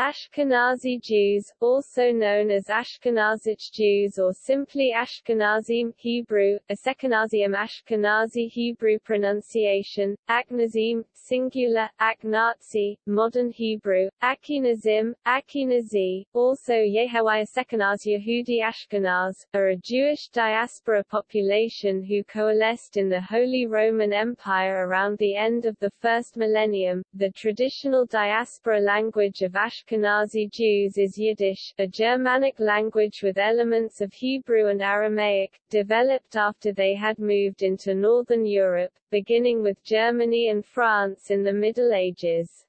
Ashkenazi Jews, also known as Ashkenazic Jews or simply Ashkenazim Hebrew, Ashkenazim Ashkenazi Hebrew pronunciation, Aknazim, singular, Aknazi, modern Hebrew, Akinazim, Akinazi, also Yehawai Ashkenaz Yehudi Ashkenaz, are a Jewish diaspora population who coalesced in the Holy Roman Empire around the end of the first millennium. The traditional diaspora language of Ashkenaz Ashkenazi Jews is Yiddish, a Germanic language with elements of Hebrew and Aramaic, developed after they had moved into Northern Europe, beginning with Germany and France in the Middle Ages.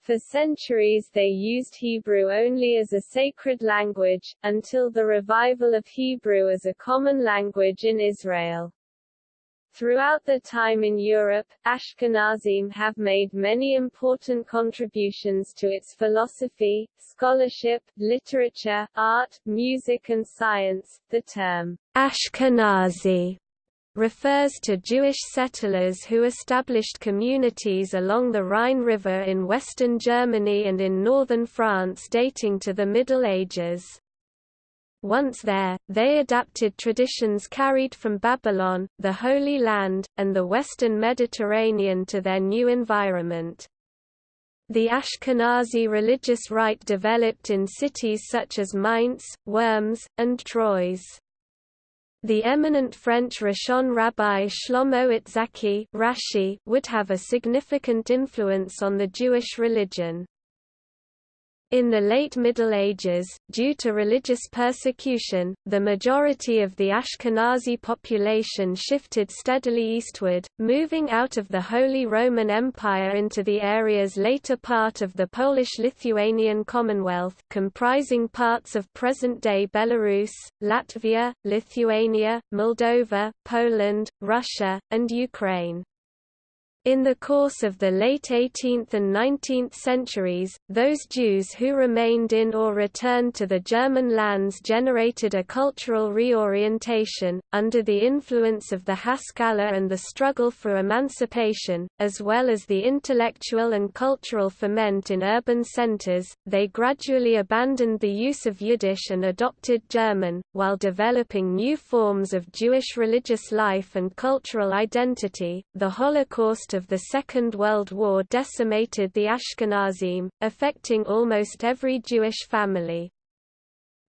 For centuries they used Hebrew only as a sacred language, until the revival of Hebrew as a common language in Israel. Throughout their time in Europe, Ashkenazim have made many important contributions to its philosophy, scholarship, literature, art, music and science. The term Ashkenazi refers to Jewish settlers who established communities along the Rhine River in western Germany and in northern France dating to the Middle Ages. Once there, they adapted traditions carried from Babylon, the Holy Land, and the Western Mediterranean to their new environment. The Ashkenazi religious rite developed in cities such as Mainz, Worms, and Troyes. The eminent French Rishon Rabbi Shlomo Itzhaki Rashi would have a significant influence on the Jewish religion. In the late Middle Ages, due to religious persecution, the majority of the Ashkenazi population shifted steadily eastward, moving out of the Holy Roman Empire into the area's later part of the Polish-Lithuanian Commonwealth comprising parts of present-day Belarus, Latvia, Lithuania, Moldova, Poland, Russia, and Ukraine. In the course of the late 18th and 19th centuries, those Jews who remained in or returned to the German lands generated a cultural reorientation, under the influence of the Haskalah and the struggle for emancipation, as well as the intellectual and cultural ferment in urban centers. They gradually abandoned the use of Yiddish and adopted German, while developing new forms of Jewish religious life and cultural identity. The Holocaust of the Second World War decimated the Ashkenazim, affecting almost every Jewish family.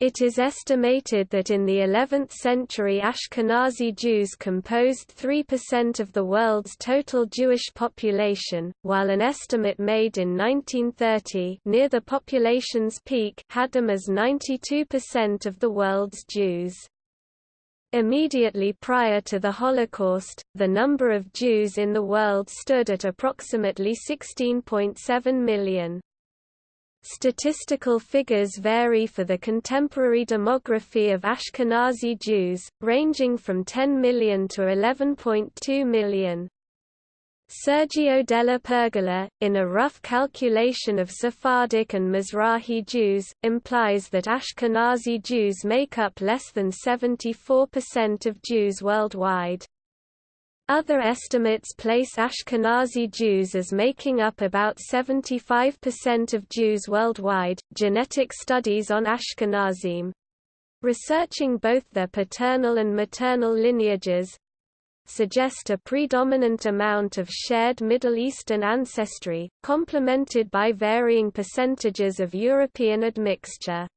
It is estimated that in the 11th century Ashkenazi Jews composed 3% of the world's total Jewish population, while an estimate made in 1930 near the population's peak had them as 92% of the world's Jews. Immediately prior to the Holocaust, the number of Jews in the world stood at approximately 16.7 million. Statistical figures vary for the contemporary demography of Ashkenazi Jews, ranging from 10 million to 11.2 million. Sergio della Pergola, in a rough calculation of Sephardic and Mizrahi Jews, implies that Ashkenazi Jews make up less than 74% of Jews worldwide. Other estimates place Ashkenazi Jews as making up about 75% of Jews worldwide. Genetic studies on Ashkenazim researching both their paternal and maternal lineages suggest a predominant amount of shared Middle Eastern ancestry, complemented by varying percentages of European admixture.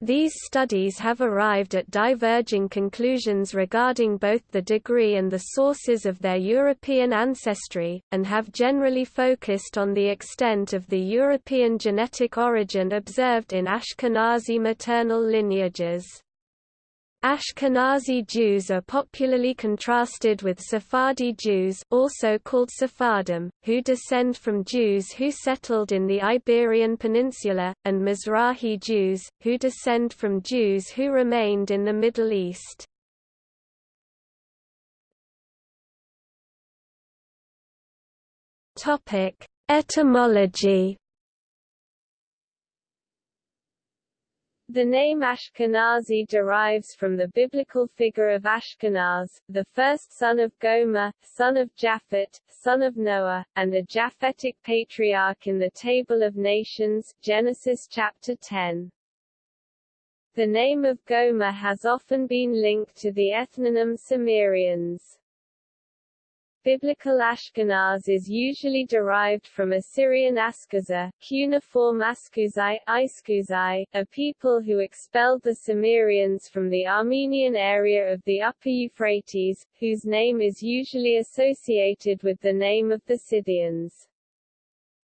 These studies have arrived at diverging conclusions regarding both the degree and the sources of their European ancestry, and have generally focused on the extent of the European genetic origin observed in Ashkenazi maternal lineages. Ashkenazi Jews are popularly contrasted with Sephardi Jews also called Sephardim, who descend from Jews who settled in the Iberian Peninsula, and Mizrahi Jews, who descend from Jews who remained in the Middle East. Etymology The name Ashkenazi derives from the biblical figure of Ashkenaz, the first son of Gomer, son of Japhet, son of Noah, and a Japhetic patriarch in the Table of Nations Genesis chapter 10. The name of Gomer has often been linked to the ethnonym Cimmerians. Biblical Ashkenaz is usually derived from Assyrian Askaza, cuneiform Askuzai, a people who expelled the Sumerians from the Armenian area of the Upper Euphrates, whose name is usually associated with the name of the Scythians.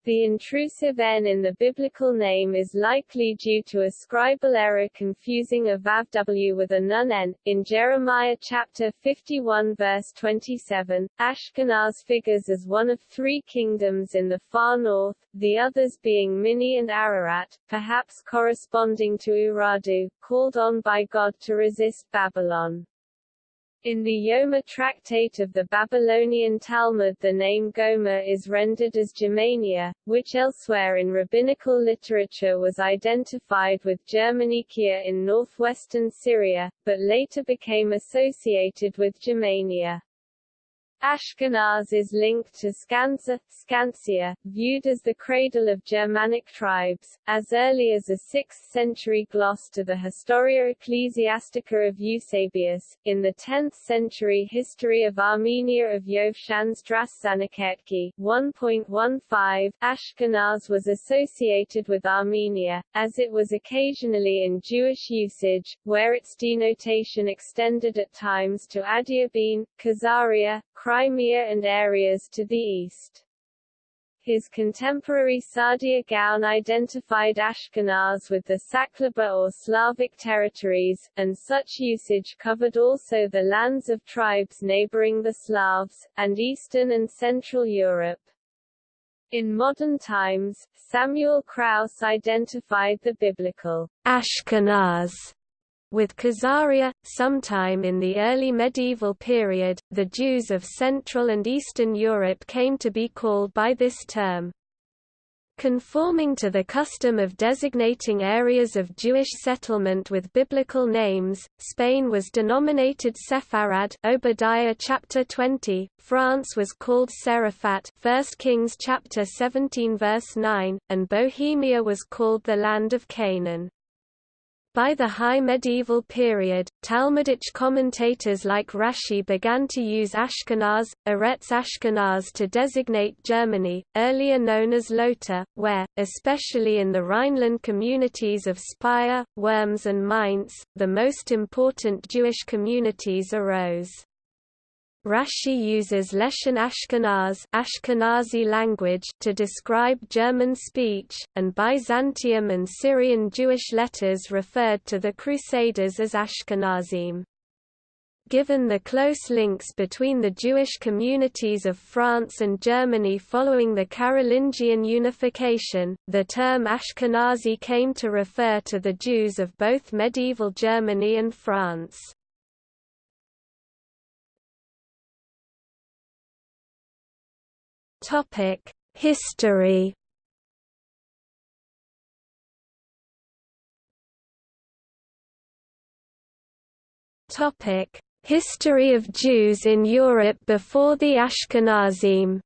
The intrusive n in the biblical name is likely due to a scribal error confusing a vavw with a nun n. In Jeremiah chapter 51 verse 27, Ashkenaz figures as one of three kingdoms in the far north, the others being Minni and Ararat, perhaps corresponding to Urartu, called on by God to resist Babylon. In the Yoma tractate of the Babylonian Talmud the name Gomer is rendered as Germania, which elsewhere in rabbinical literature was identified with Germanicia in northwestern Syria, but later became associated with Germania. Ashkenaz is linked to Skansa, Skansia, viewed as the cradle of Germanic tribes, as early as a 6th-century gloss to the Historia Ecclesiastica of Eusebius. In the 10th century History of Armenia of Yovshan Straszaniketki 1.15, Ashkenaz was associated with Armenia, as it was occasionally in Jewish usage, where its denotation extended at times to Adiabene, Khazaria, Crimea and areas to the east. His contemporary Saadia Gaon identified Ashkenaz with the Saklaba or Slavic territories, and such usage covered also the lands of tribes neighboring the Slavs, and Eastern and Central Europe. In modern times, Samuel Krauss identified the biblical Ashkenaz with Khazaria, sometime in the early medieval period, the Jews of Central and Eastern Europe came to be called by this term. Conforming to the custom of designating areas of Jewish settlement with biblical names, Spain was denominated Sepharad Obadiah chapter 20, France was called Seraphat 1 Kings chapter 17 verse 9, and Bohemia was called the land of Canaan. By the High Medieval period, Talmudic commentators like Rashi began to use Ashkenaz, Eretz Ashkenaz to designate Germany, earlier known as Lota, where, especially in the Rhineland communities of Speyer, Worms and Mainz, the most important Jewish communities arose. Rashi uses Leshon Ashkenaz Ashkenazi language to describe German speech, and Byzantium and Syrian Jewish letters referred to the Crusaders as Ashkenazim. Given the close links between the Jewish communities of France and Germany following the Carolingian unification, the term Ashkenazi came to refer to the Jews of both medieval Germany and France. Topic: History. Topic: History of Jews in Europe before the Ashkenazim.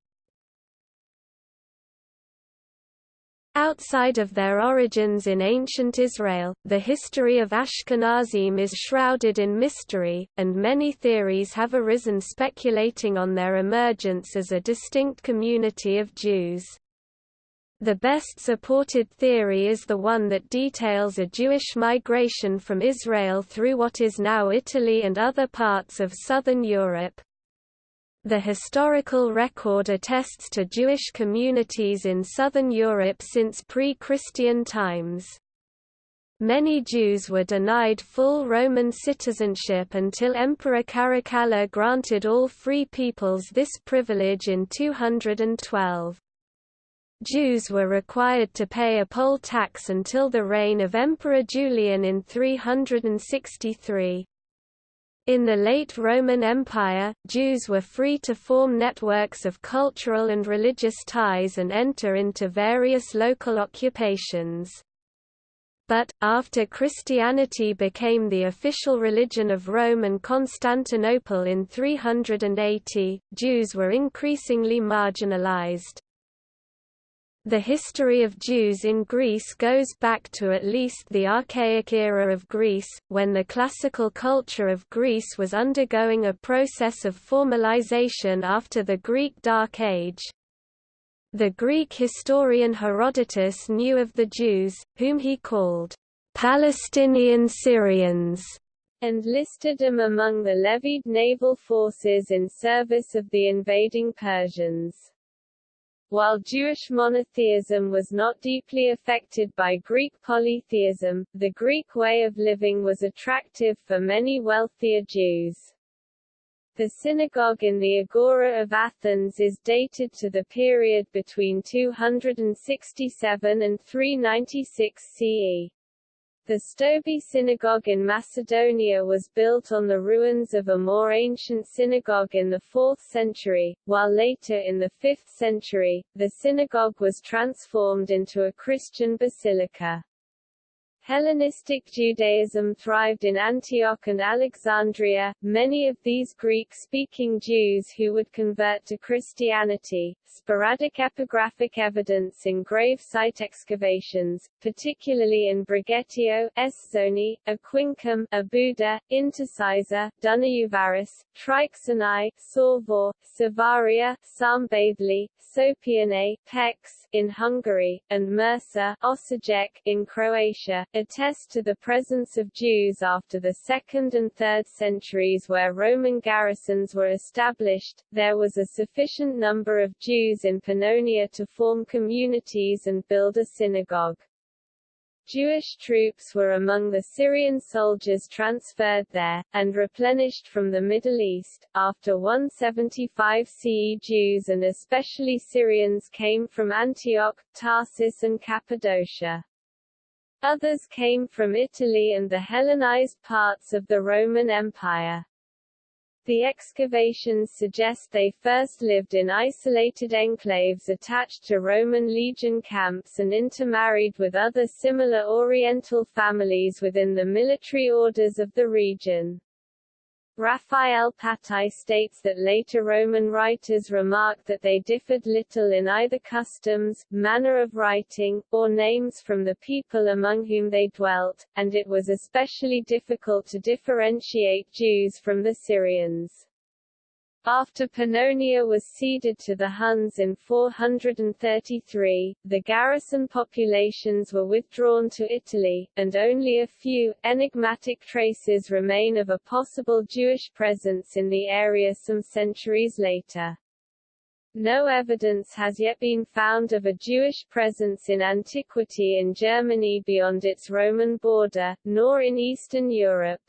Outside of their origins in ancient Israel, the history of Ashkenazim is shrouded in mystery, and many theories have arisen speculating on their emergence as a distinct community of Jews. The best supported theory is the one that details a Jewish migration from Israel through what is now Italy and other parts of southern Europe. The historical record attests to Jewish communities in southern Europe since pre-Christian times. Many Jews were denied full Roman citizenship until Emperor Caracalla granted all free peoples this privilege in 212. Jews were required to pay a poll tax until the reign of Emperor Julian in 363. In the late Roman Empire, Jews were free to form networks of cultural and religious ties and enter into various local occupations. but, after Christianity became the official religion of Rome and Constantinople in 380, Jews were increasingly marginalized. The history of Jews in Greece goes back to at least the Archaic era of Greece, when the classical culture of Greece was undergoing a process of formalization after the Greek Dark Age. The Greek historian Herodotus knew of the Jews, whom he called Palestinian Syrians, and listed them among the levied naval forces in service of the invading Persians. While Jewish monotheism was not deeply affected by Greek polytheism, the Greek way of living was attractive for many wealthier Jews. The synagogue in the Agora of Athens is dated to the period between 267 and 396 CE. The Stobi synagogue in Macedonia was built on the ruins of a more ancient synagogue in the 4th century, while later in the 5th century, the synagogue was transformed into a Christian basilica. Hellenistic Judaism thrived in Antioch and Alexandria. Many of these Greek-speaking Jews who would convert to Christianity, sporadic epigraphic evidence in grave site excavations, particularly in Brigetio, Esthoni, Aquincum, Óbuda, Intercisa, Dunaújváros, Triccinae, Sárvár, Savaria, Szombathely, Sopianae, Pécs, in Hungary, and Mursa, Osijek, in Croatia, attest to the presence of Jews after the 2nd and 3rd centuries where Roman garrisons were established. There was a sufficient number of Jews in Pannonia to form communities and build a synagogue. Jewish troops were among the Syrian soldiers transferred there, and replenished from the Middle East. After 175 CE Jews and especially Syrians came from Antioch, Tarsus and Cappadocia. Others came from Italy and the Hellenized parts of the Roman Empire. The excavations suggest they first lived in isolated enclaves attached to Roman legion camps and intermarried with other similar Oriental families within the military orders of the region. Raphael Patai states that later Roman writers remarked that they differed little in either customs, manner of writing, or names from the people among whom they dwelt, and it was especially difficult to differentiate Jews from the Syrians. After Pannonia was ceded to the Huns in 433, the garrison populations were withdrawn to Italy, and only a few, enigmatic traces remain of a possible Jewish presence in the area some centuries later. No evidence has yet been found of a Jewish presence in antiquity in Germany beyond its Roman border, nor in Eastern Europe.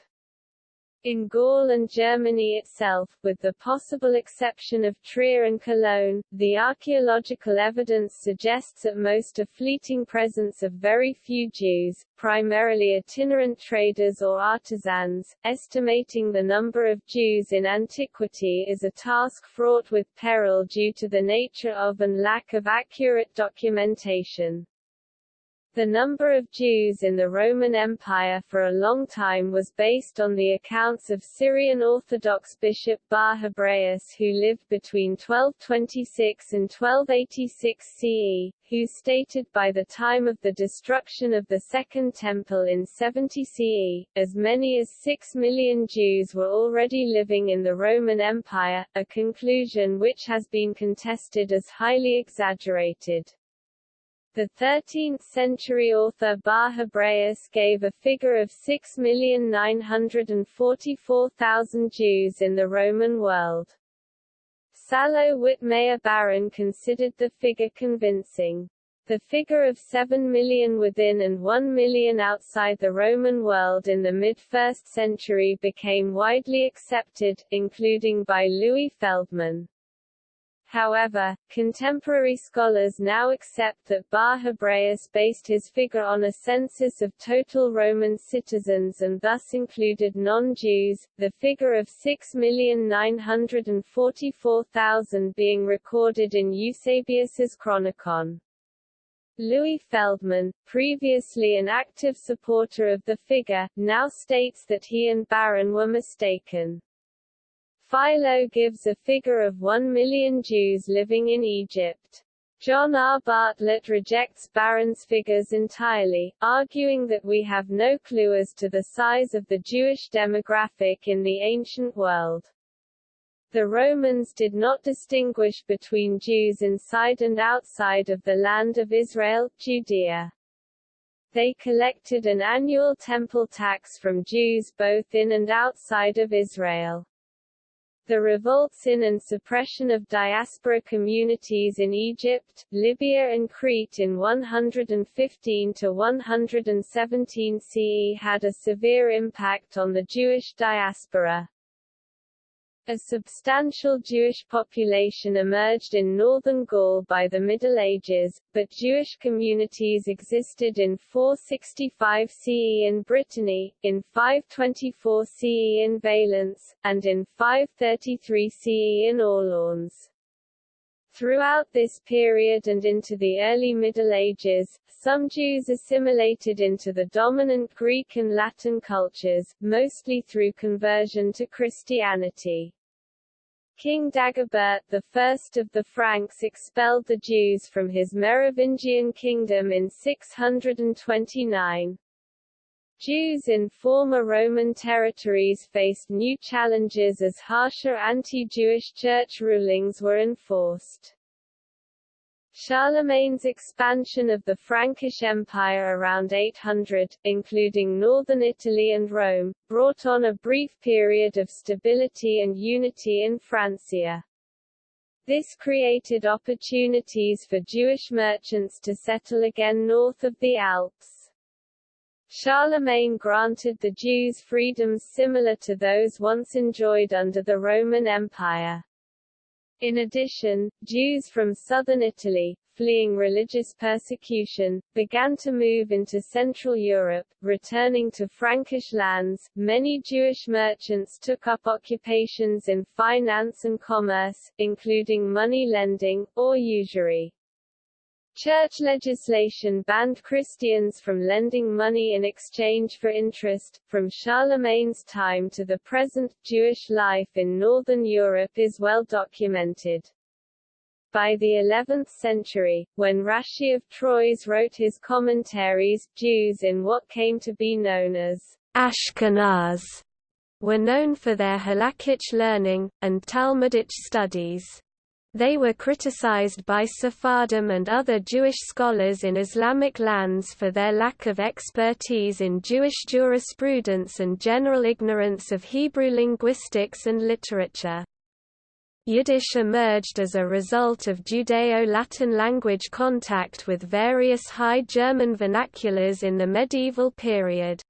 In Gaul and Germany itself, with the possible exception of Trier and Cologne, the archaeological evidence suggests at most a fleeting presence of very few Jews, primarily itinerant traders or artisans. Estimating the number of Jews in antiquity is a task fraught with peril due to the nature of and lack of accurate documentation. The number of Jews in the Roman Empire for a long time was based on the accounts of Syrian Orthodox bishop Bar Hebraeus who lived between 1226 and 1286 CE, who stated by the time of the destruction of the Second Temple in 70 CE, as many as 6 million Jews were already living in the Roman Empire, a conclusion which has been contested as highly exaggerated. The 13th-century author Bar Hebraeus gave a figure of 6,944,000 Jews in the Roman world. Salo Wittmayer Baron considered the figure convincing. The figure of 7 million within and 1 million outside the Roman world in the mid-1st century became widely accepted, including by Louis Feldman. However, contemporary scholars now accept that Bar Hebraeus based his figure on a census of total Roman citizens and thus included non-Jews, the figure of 6,944,000 being recorded in Eusebius's Chronicon. Louis Feldman, previously an active supporter of the figure, now states that he and Baron were mistaken. Philo gives a figure of one million Jews living in Egypt. John R. Bartlett rejects Baron's figures entirely, arguing that we have no clue as to the size of the Jewish demographic in the ancient world. The Romans did not distinguish between Jews inside and outside of the land of Israel, Judea. They collected an annual temple tax from Jews both in and outside of Israel. The revolts in and suppression of diaspora communities in Egypt, Libya and Crete in 115 to 117 CE had a severe impact on the Jewish diaspora. A substantial Jewish population emerged in northern Gaul by the Middle Ages, but Jewish communities existed in 465 CE in Brittany, in 524 CE in Valence, and in 533 CE in Orleans. Throughout this period and into the early Middle Ages, some Jews assimilated into the dominant Greek and Latin cultures, mostly through conversion to Christianity. King Dagobert I of the Franks expelled the Jews from his Merovingian kingdom in 629. Jews in former Roman territories faced new challenges as harsher anti-Jewish church rulings were enforced. Charlemagne's expansion of the Frankish Empire around 800, including northern Italy and Rome, brought on a brief period of stability and unity in Francia. This created opportunities for Jewish merchants to settle again north of the Alps. Charlemagne granted the Jews freedoms similar to those once enjoyed under the Roman Empire. In addition, Jews from southern Italy, fleeing religious persecution, began to move into Central Europe, returning to Frankish lands. Many Jewish merchants took up occupations in finance and commerce, including money lending, or usury. Church legislation banned Christians from lending money in exchange for interest. From Charlemagne's time to the present, Jewish life in Northern Europe is well documented. By the 11th century, when Rashi of Troyes wrote his commentaries, Jews in what came to be known as Ashkenaz were known for their halakhic learning, and Talmudic studies. They were criticized by Sephardim and other Jewish scholars in Islamic lands for their lack of expertise in Jewish jurisprudence and general ignorance of Hebrew linguistics and literature. Yiddish emerged as a result of Judeo-Latin language contact with various High German vernaculars in the medieval period.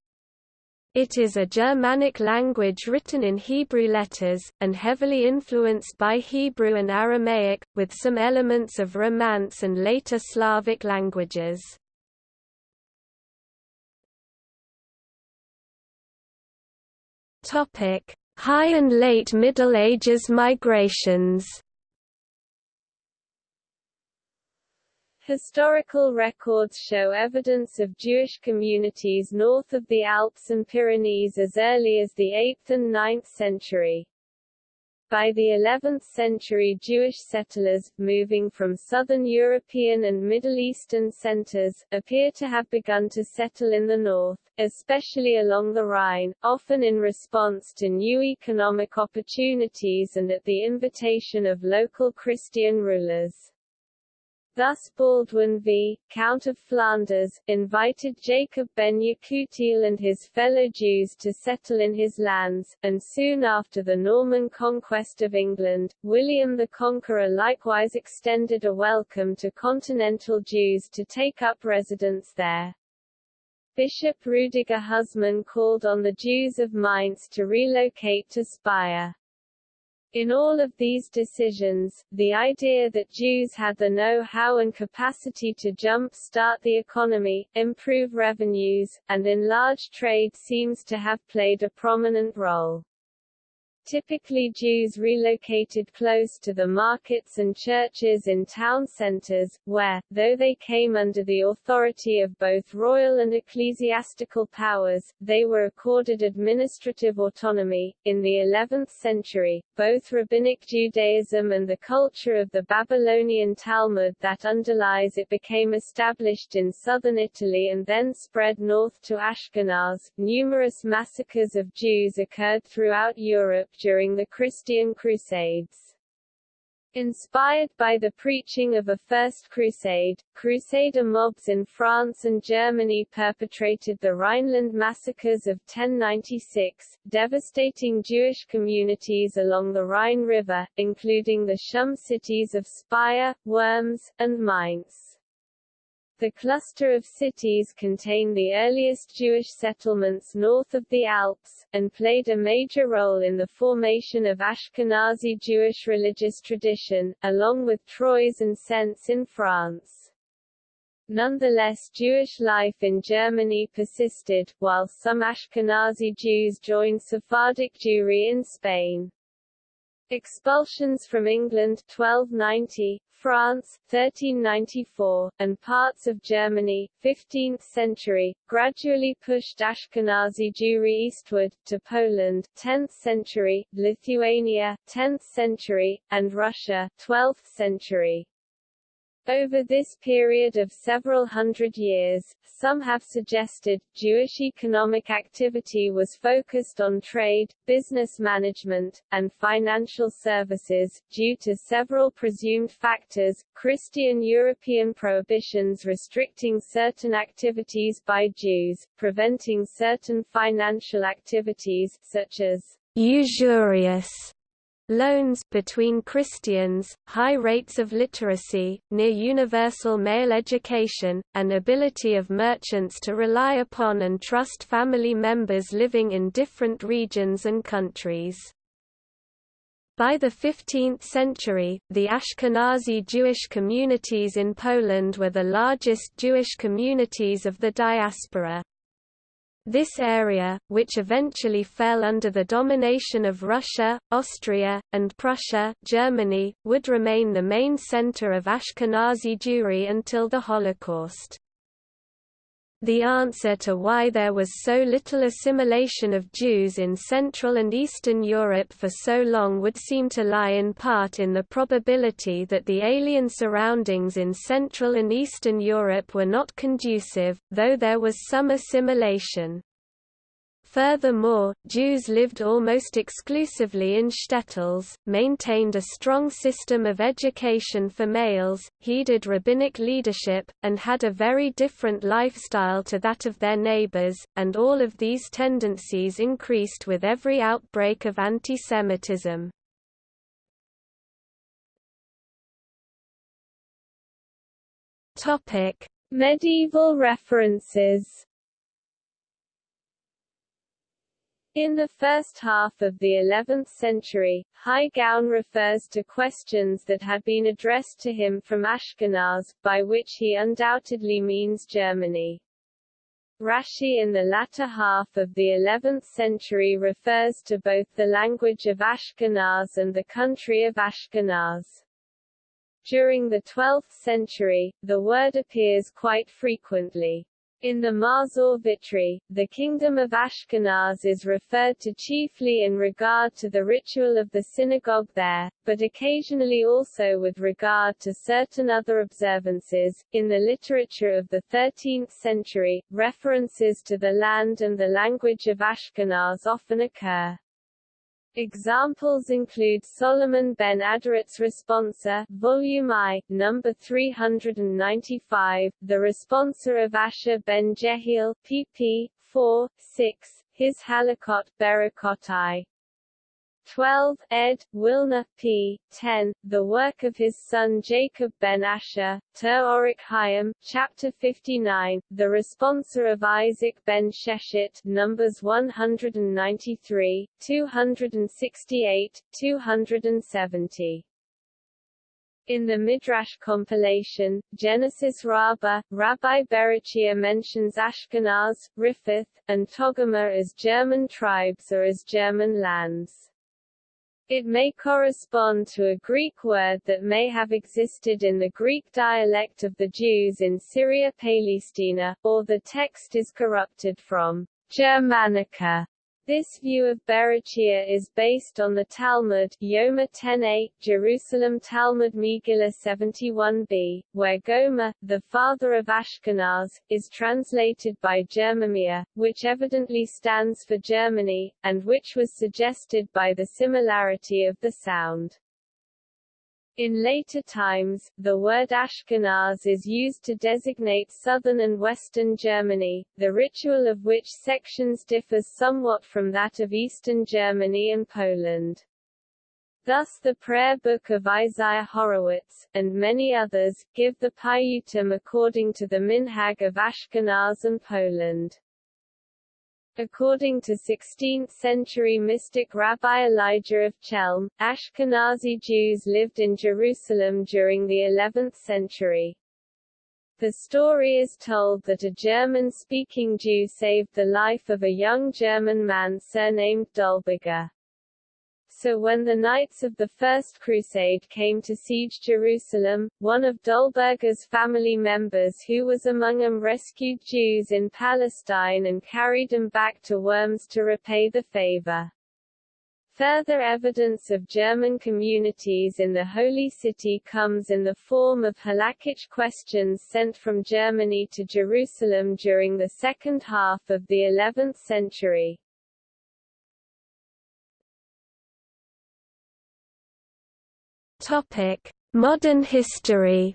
It is a Germanic language written in Hebrew letters, and heavily influenced by Hebrew and Aramaic, with some elements of Romance and later Slavic languages. High and late Middle Ages migrations Historical records show evidence of Jewish communities north of the Alps and Pyrenees as early as the 8th and 9th century. By the 11th century Jewish settlers, moving from southern European and Middle Eastern centers, appear to have begun to settle in the north, especially along the Rhine, often in response to new economic opportunities and at the invitation of local Christian rulers. Thus Baldwin V, Count of Flanders, invited Jacob ben Yekutiel and his fellow Jews to settle in his lands, and soon after the Norman conquest of England, William the Conqueror likewise extended a welcome to continental Jews to take up residence there. Bishop Rudiger Huzmann called on the Jews of Mainz to relocate to Speyer. In all of these decisions, the idea that Jews had the know-how and capacity to jump-start the economy, improve revenues, and enlarge trade seems to have played a prominent role. Typically Jews relocated close to the markets and churches in town centers, where, though they came under the authority of both royal and ecclesiastical powers, they were accorded administrative autonomy. In the 11th century, both Rabbinic Judaism and the culture of the Babylonian Talmud that underlies it became established in southern Italy and then spread north to Ashkenaz. Numerous massacres of Jews occurred throughout Europe during the Christian Crusades. Inspired by the preaching of a First Crusade, Crusader mobs in France and Germany perpetrated the Rhineland massacres of 1096, devastating Jewish communities along the Rhine River, including the Shum cities of Speyer, Worms, and Mainz. The cluster of cities contain the earliest Jewish settlements north of the Alps, and played a major role in the formation of Ashkenazi Jewish religious tradition, along with Troyes and Sens in France. Nonetheless Jewish life in Germany persisted, while some Ashkenazi Jews joined Sephardic Jewry in Spain. Expulsions from England 1290, France, 1394, and parts of Germany, 15th century, gradually pushed Ashkenazi Jewry eastward, to Poland, 10th century, Lithuania, 10th century, and Russia, 12th century. Over this period of several hundred years, some have suggested, Jewish economic activity was focused on trade, business management, and financial services, due to several presumed factors, Christian European prohibitions restricting certain activities by Jews, preventing certain financial activities, such as usurious Loans between Christians, high rates of literacy, near universal male education, and ability of merchants to rely upon and trust family members living in different regions and countries. By the 15th century, the Ashkenazi Jewish communities in Poland were the largest Jewish communities of the diaspora. This area, which eventually fell under the domination of Russia, Austria, and Prussia Germany, would remain the main center of Ashkenazi Jewry until the Holocaust. The answer to why there was so little assimilation of Jews in Central and Eastern Europe for so long would seem to lie in part in the probability that the alien surroundings in Central and Eastern Europe were not conducive, though there was some assimilation. Furthermore, Jews lived almost exclusively in shtetls, maintained a strong system of education for males, heeded rabbinic leadership, and had a very different lifestyle to that of their neighbors, and all of these tendencies increased with every outbreak of antisemitism. Medieval references In the first half of the 11th century, Gaon refers to questions that had been addressed to him from Ashkenaz, by which he undoubtedly means Germany. Rashi in the latter half of the 11th century refers to both the language of Ashkenaz and the country of Ashkenaz. During the 12th century, the word appears quite frequently. In the Machzor Vitry, the kingdom of Ashkenaz is referred to chiefly in regard to the ritual of the synagogue there, but occasionally also with regard to certain other observances. In the literature of the 13th century, references to the land and the language of Ashkenaz often occur. Examples include Solomon ben Adret's Responsa, Volume I, number 395, the Responsa of Asher ben Jehiel, pp. 4, 6, his Halakot Berakot I. 12, ed. Wilner, p. 10, the work of his son Jacob ben Asher, Ter Hayim, chapter 59, the Responsa of Isaac ben Sheshet, numbers 193, 268, 270. In the Midrash compilation, Genesis Rabbah, Rabbi Berechia mentions Ashkenaz, Riphath, and Togarmah as German tribes or as German lands. It may correspond to a Greek word that may have existed in the Greek dialect of the Jews in Syria Palestina, or the text is corrupted from Germanica this view of Berechia is based on the Talmud Yoma 10a, Jerusalem Talmud Megillah 71b, where Gomer, the father of Ashkenaz, is translated by Germamia, which evidently stands for Germany, and which was suggested by the similarity of the sound. In later times, the word Ashkenaz is used to designate southern and western Germany, the ritual of which sections differs somewhat from that of eastern Germany and Poland. Thus the prayer book of Isaiah Horowitz, and many others, give the Piyutim according to the Minhag of Ashkenaz and Poland. According to 16th-century mystic Rabbi Elijah of Chelm, Ashkenazi Jews lived in Jerusalem during the 11th century. The story is told that a German-speaking Jew saved the life of a young German man surnamed Dolberger. So when the Knights of the First Crusade came to siege Jerusalem, one of Dolberger's family members who was among them rescued Jews in Palestine and carried them back to Worms to repay the favor. Further evidence of German communities in the Holy City comes in the form of halakhic questions sent from Germany to Jerusalem during the second half of the 11th century. Topic: Modern history.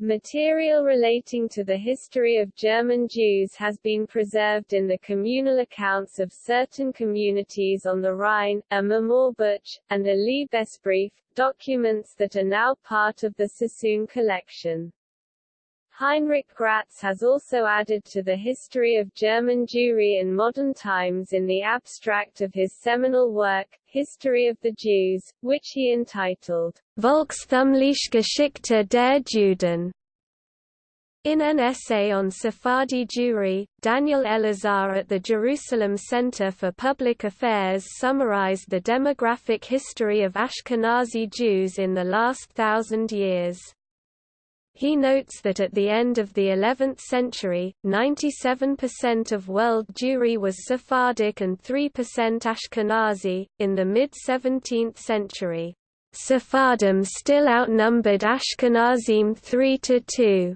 Material relating to the history of German Jews has been preserved in the communal accounts of certain communities on the Rhine, a Memorbuch, and a Liebesbrief, documents that are now part of the Sassoon collection. Heinrich Graetz has also added to the history of German Jewry in modern times in the abstract of his seminal work, History of the Jews, which he entitled Volkstümliche Geschichte der Juden. In an essay on Sephardi Jewry, Daniel Elazar at the Jerusalem Center for Public Affairs summarized the demographic history of Ashkenazi Jews in the last thousand years. He notes that at the end of the 11th century, 97% of world Jewry was Sephardic and 3% Ashkenazi. In the mid 17th century, Sephardim still outnumbered Ashkenazim 3 to 2.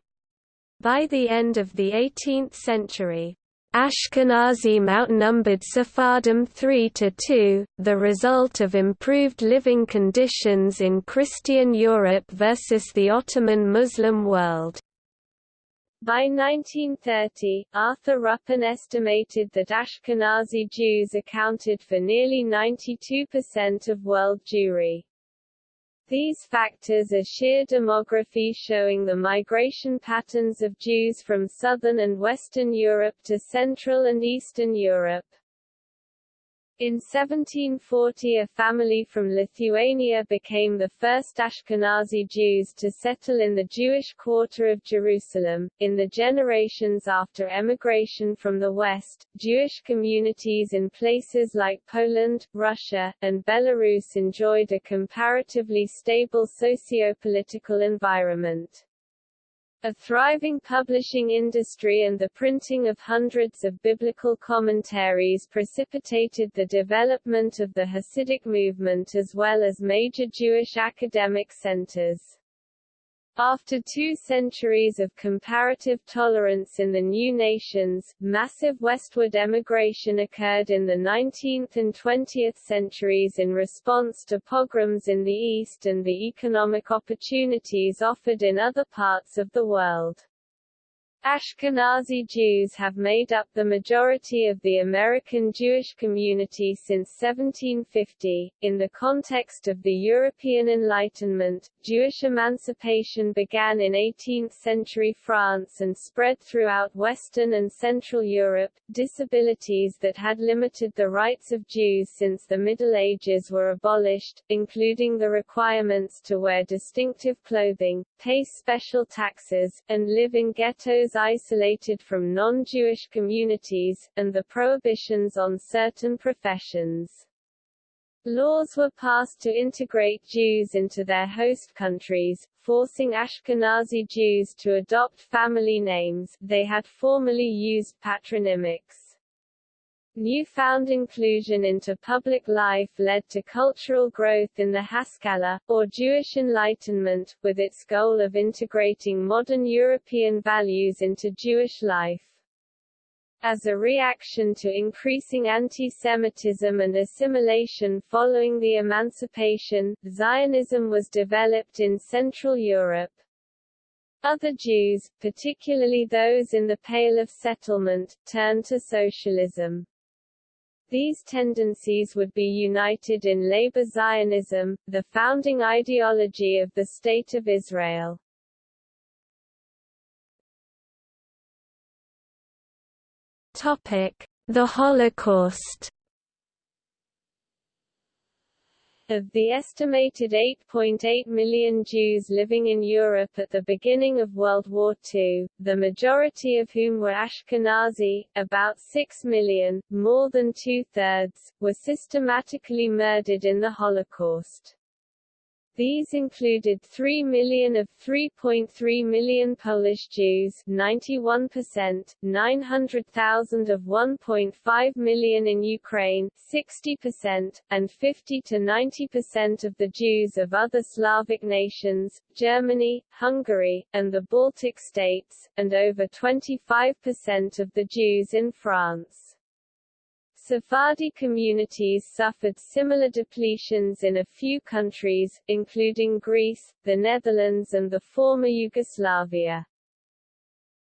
By the end of the 18th century, Ashkenazim outnumbered Sephardim 3 to 2, the result of improved living conditions in Christian Europe versus the Ottoman Muslim world. By 1930, Arthur Ruppin estimated that Ashkenazi Jews accounted for nearly 92% of world Jewry. These factors are sheer demography showing the migration patterns of Jews from southern and western Europe to Central and Eastern Europe. In 1740 a family from Lithuania became the first Ashkenazi Jews to settle in the Jewish quarter of Jerusalem. In the generations after emigration from the West, Jewish communities in places like Poland, Russia, and Belarus enjoyed a comparatively stable socio-political environment. A thriving publishing industry and the printing of hundreds of biblical commentaries precipitated the development of the Hasidic movement as well as major Jewish academic centers. After two centuries of comparative tolerance in the new nations, massive westward emigration occurred in the 19th and 20th centuries in response to pogroms in the East and the economic opportunities offered in other parts of the world. Ashkenazi Jews have made up the majority of the American Jewish community since 1750. In the context of the European Enlightenment, Jewish emancipation began in 18th century France and spread throughout Western and Central Europe. Disabilities that had limited the rights of Jews since the Middle Ages were abolished, including the requirements to wear distinctive clothing, pay special taxes, and live in ghettos Isolated from non-Jewish communities, and the prohibitions on certain professions. Laws were passed to integrate Jews into their host countries, forcing Ashkenazi Jews to adopt family names they had formerly used patronymics. Newfound inclusion into public life led to cultural growth in the Haskalah, or Jewish Enlightenment, with its goal of integrating modern European values into Jewish life. As a reaction to increasing anti-Semitism and assimilation following the emancipation, Zionism was developed in Central Europe. Other Jews, particularly those in the Pale of Settlement, turned to socialism. These tendencies would be united in labor Zionism, the founding ideology of the State of Israel. The Holocaust Of the estimated 8.8 million Jews living in Europe at the beginning of World War II, the majority of whom were Ashkenazi, about 6 million, more than two-thirds, were systematically murdered in the Holocaust. These included 3 million of 3.3 million Polish Jews 91%, 900,000 of 1.5 million in Ukraine 60%, and 50 to 90% of the Jews of other Slavic nations, Germany, Hungary, and the Baltic states, and over 25% of the Jews in France. Sephardi communities suffered similar depletions in a few countries, including Greece, the Netherlands and the former Yugoslavia.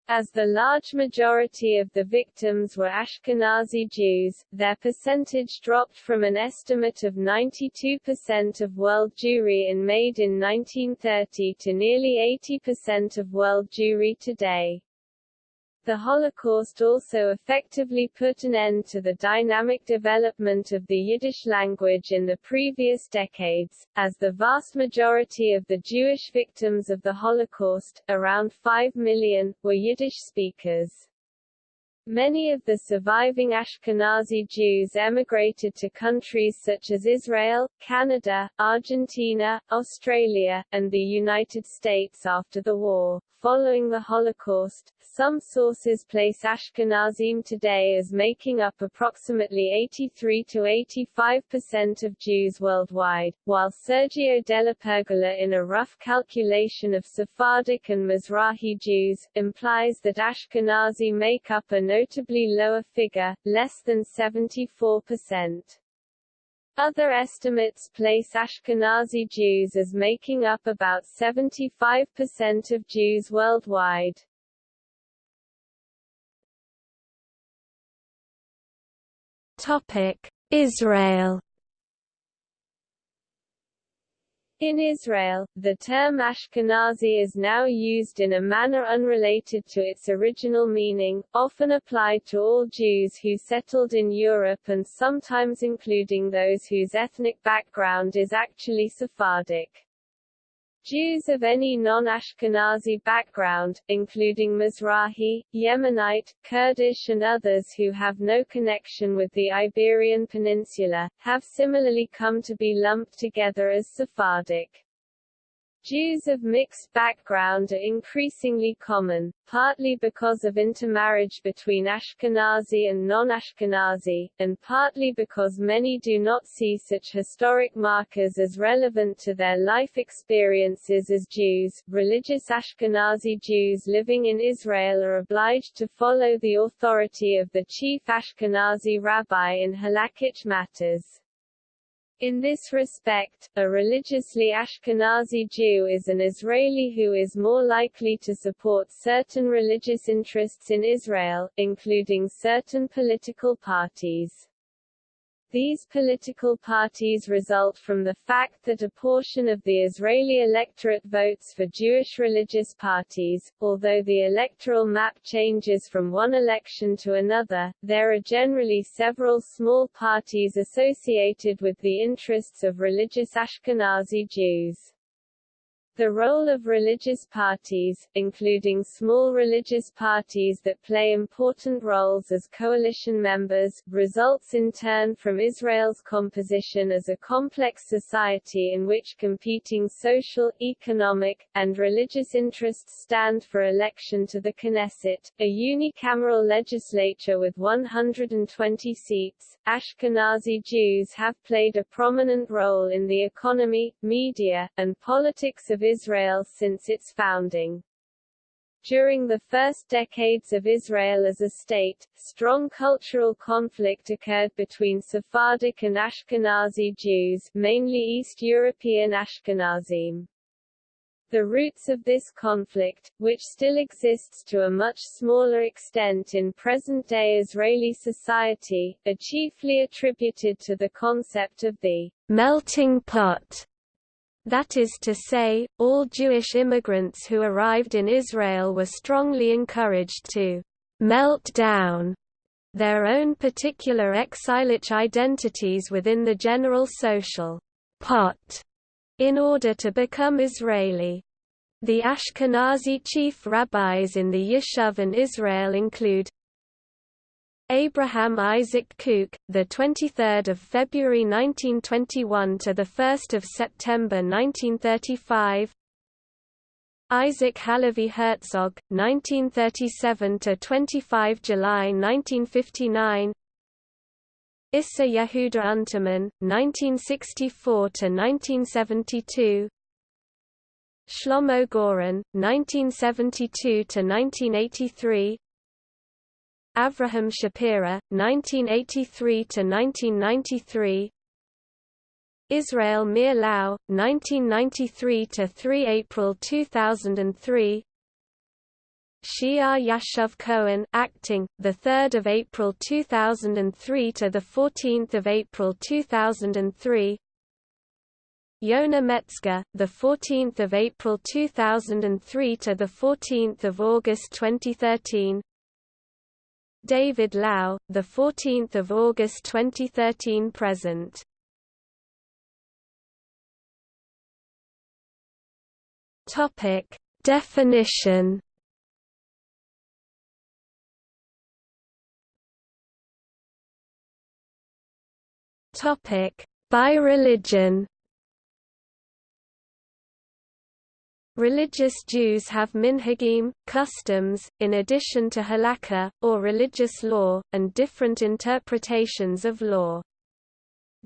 As the large majority of the victims were Ashkenazi Jews, their percentage dropped from an estimate of 92% of world Jewry in made in 1930 to nearly 80% of world Jewry today. The Holocaust also effectively put an end to the dynamic development of the Yiddish language in the previous decades, as the vast majority of the Jewish victims of the Holocaust, around 5 million, were Yiddish speakers. Many of the surviving Ashkenazi Jews emigrated to countries such as Israel, Canada, Argentina, Australia, and the United States after the war. Following the Holocaust, some sources place Ashkenazim today as making up approximately 83 to 85% of Jews worldwide, while Sergio Della Pergola in a rough calculation of Sephardic and Mizrahi Jews, implies that Ashkenazi make up a notably lower figure, less than 74%. Other estimates place Ashkenazi Jews as making up about 75% of Jews worldwide. Topic: Israel In Israel, the term Ashkenazi is now used in a manner unrelated to its original meaning, often applied to all Jews who settled in Europe and sometimes including those whose ethnic background is actually Sephardic. Jews of any non-Ashkenazi background, including Mizrahi, Yemenite, Kurdish and others who have no connection with the Iberian Peninsula, have similarly come to be lumped together as Sephardic. Jews of mixed background are increasingly common, partly because of intermarriage between Ashkenazi and non-Ashkenazi, and partly because many do not see such historic markers as relevant to their life experiences as Jews. Religious Ashkenazi Jews living in Israel are obliged to follow the authority of the chief Ashkenazi rabbi in halakhic matters. In this respect, a religiously Ashkenazi Jew is an Israeli who is more likely to support certain religious interests in Israel, including certain political parties. These political parties result from the fact that a portion of the Israeli electorate votes for Jewish religious parties. Although the electoral map changes from one election to another, there are generally several small parties associated with the interests of religious Ashkenazi Jews. The role of religious parties, including small religious parties that play important roles as coalition members, results in turn from Israel's composition as a complex society in which competing social, economic, and religious interests stand for election to the Knesset, a unicameral legislature with 120 seats. Ashkenazi Jews have played a prominent role in the economy, media, and politics of Israel since its founding. During the first decades of Israel as a state, strong cultural conflict occurred between Sephardic and Ashkenazi Jews mainly East European Ashkenazim. The roots of this conflict, which still exists to a much smaller extent in present-day Israeli society, are chiefly attributed to the concept of the melting pot that is to say, all Jewish immigrants who arrived in Israel were strongly encouraged to «melt down» their own particular exilic identities within the general social «pot» in order to become Israeli. The Ashkenazi chief rabbis in the Yishuv and Israel include Abraham Isaac Kook, the 23rd of February 1921 to the 1st of September 1935. Isaac Halevi Herzog, 1937 to 25 July 1959. Isser Yehuda Unterman, 1964 to 1972. Shlomo Goren, 1972 to 1983. Avraham Shapira, 1983–1993 Israel Meir Lau, 1993–3 April 2003 She'ar Yashuv Cohen acting, the 3rd of April 2003 to the 14th of April 2003. Yona Metzger, the 14th of April 2003 to the 14th of August 2013. David Lau, the 14th of August 2013 present. Topic Definition Topic By religion Religious Jews have minhagim, customs, in addition to halakha, or religious law, and different interpretations of law.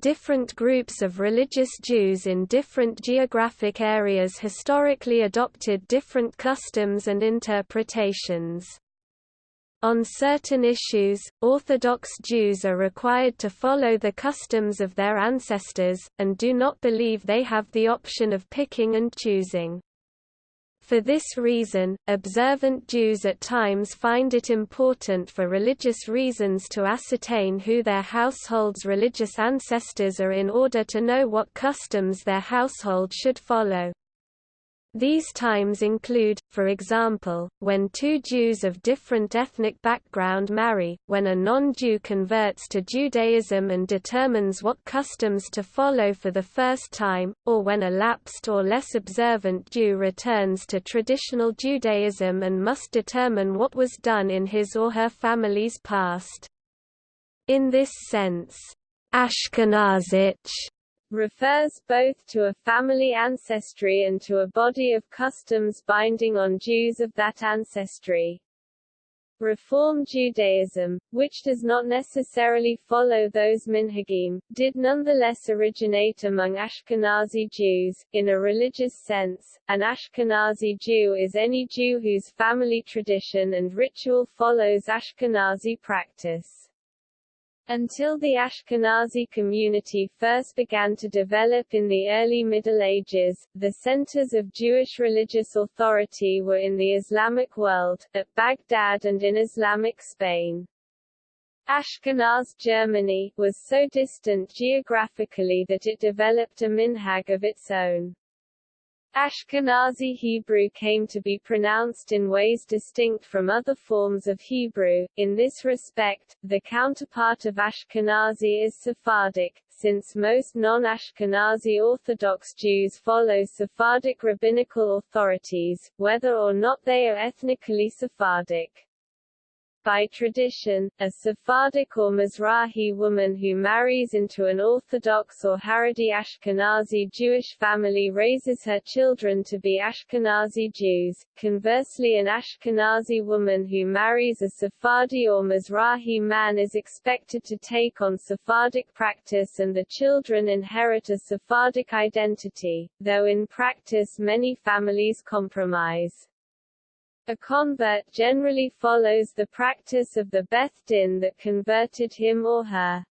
Different groups of religious Jews in different geographic areas historically adopted different customs and interpretations. On certain issues, Orthodox Jews are required to follow the customs of their ancestors, and do not believe they have the option of picking and choosing. For this reason, observant Jews at times find it important for religious reasons to ascertain who their household's religious ancestors are in order to know what customs their household should follow. These times include, for example, when two Jews of different ethnic background marry, when a non-Jew converts to Judaism and determines what customs to follow for the first time, or when a lapsed or less observant Jew returns to traditional Judaism and must determine what was done in his or her family's past. In this sense, Ashkenazic refers both to a family ancestry and to a body of customs binding on Jews of that ancestry. Reform Judaism, which does not necessarily follow those minhagim, did nonetheless originate among Ashkenazi Jews. In a religious sense, an Ashkenazi Jew is any Jew whose family tradition and ritual follows Ashkenazi practice. Until the Ashkenazi community first began to develop in the early Middle Ages, the centers of Jewish religious authority were in the Islamic world, at Baghdad and in Islamic Spain. Ashkenaz Germany, was so distant geographically that it developed a minhag of its own. Ashkenazi Hebrew came to be pronounced in ways distinct from other forms of Hebrew. In this respect, the counterpart of Ashkenazi is Sephardic, since most non-Ashkenazi Orthodox Jews follow Sephardic rabbinical authorities, whether or not they are ethnically Sephardic. By tradition, a Sephardic or Mizrahi woman who marries into an Orthodox or Haredi Ashkenazi Jewish family raises her children to be Ashkenazi Jews. Conversely an Ashkenazi woman who marries a Sephardi or Mizrahi man is expected to take on Sephardic practice and the children inherit a Sephardic identity, though in practice many families compromise. A convert generally follows the practice of the Beth Din that converted him or her.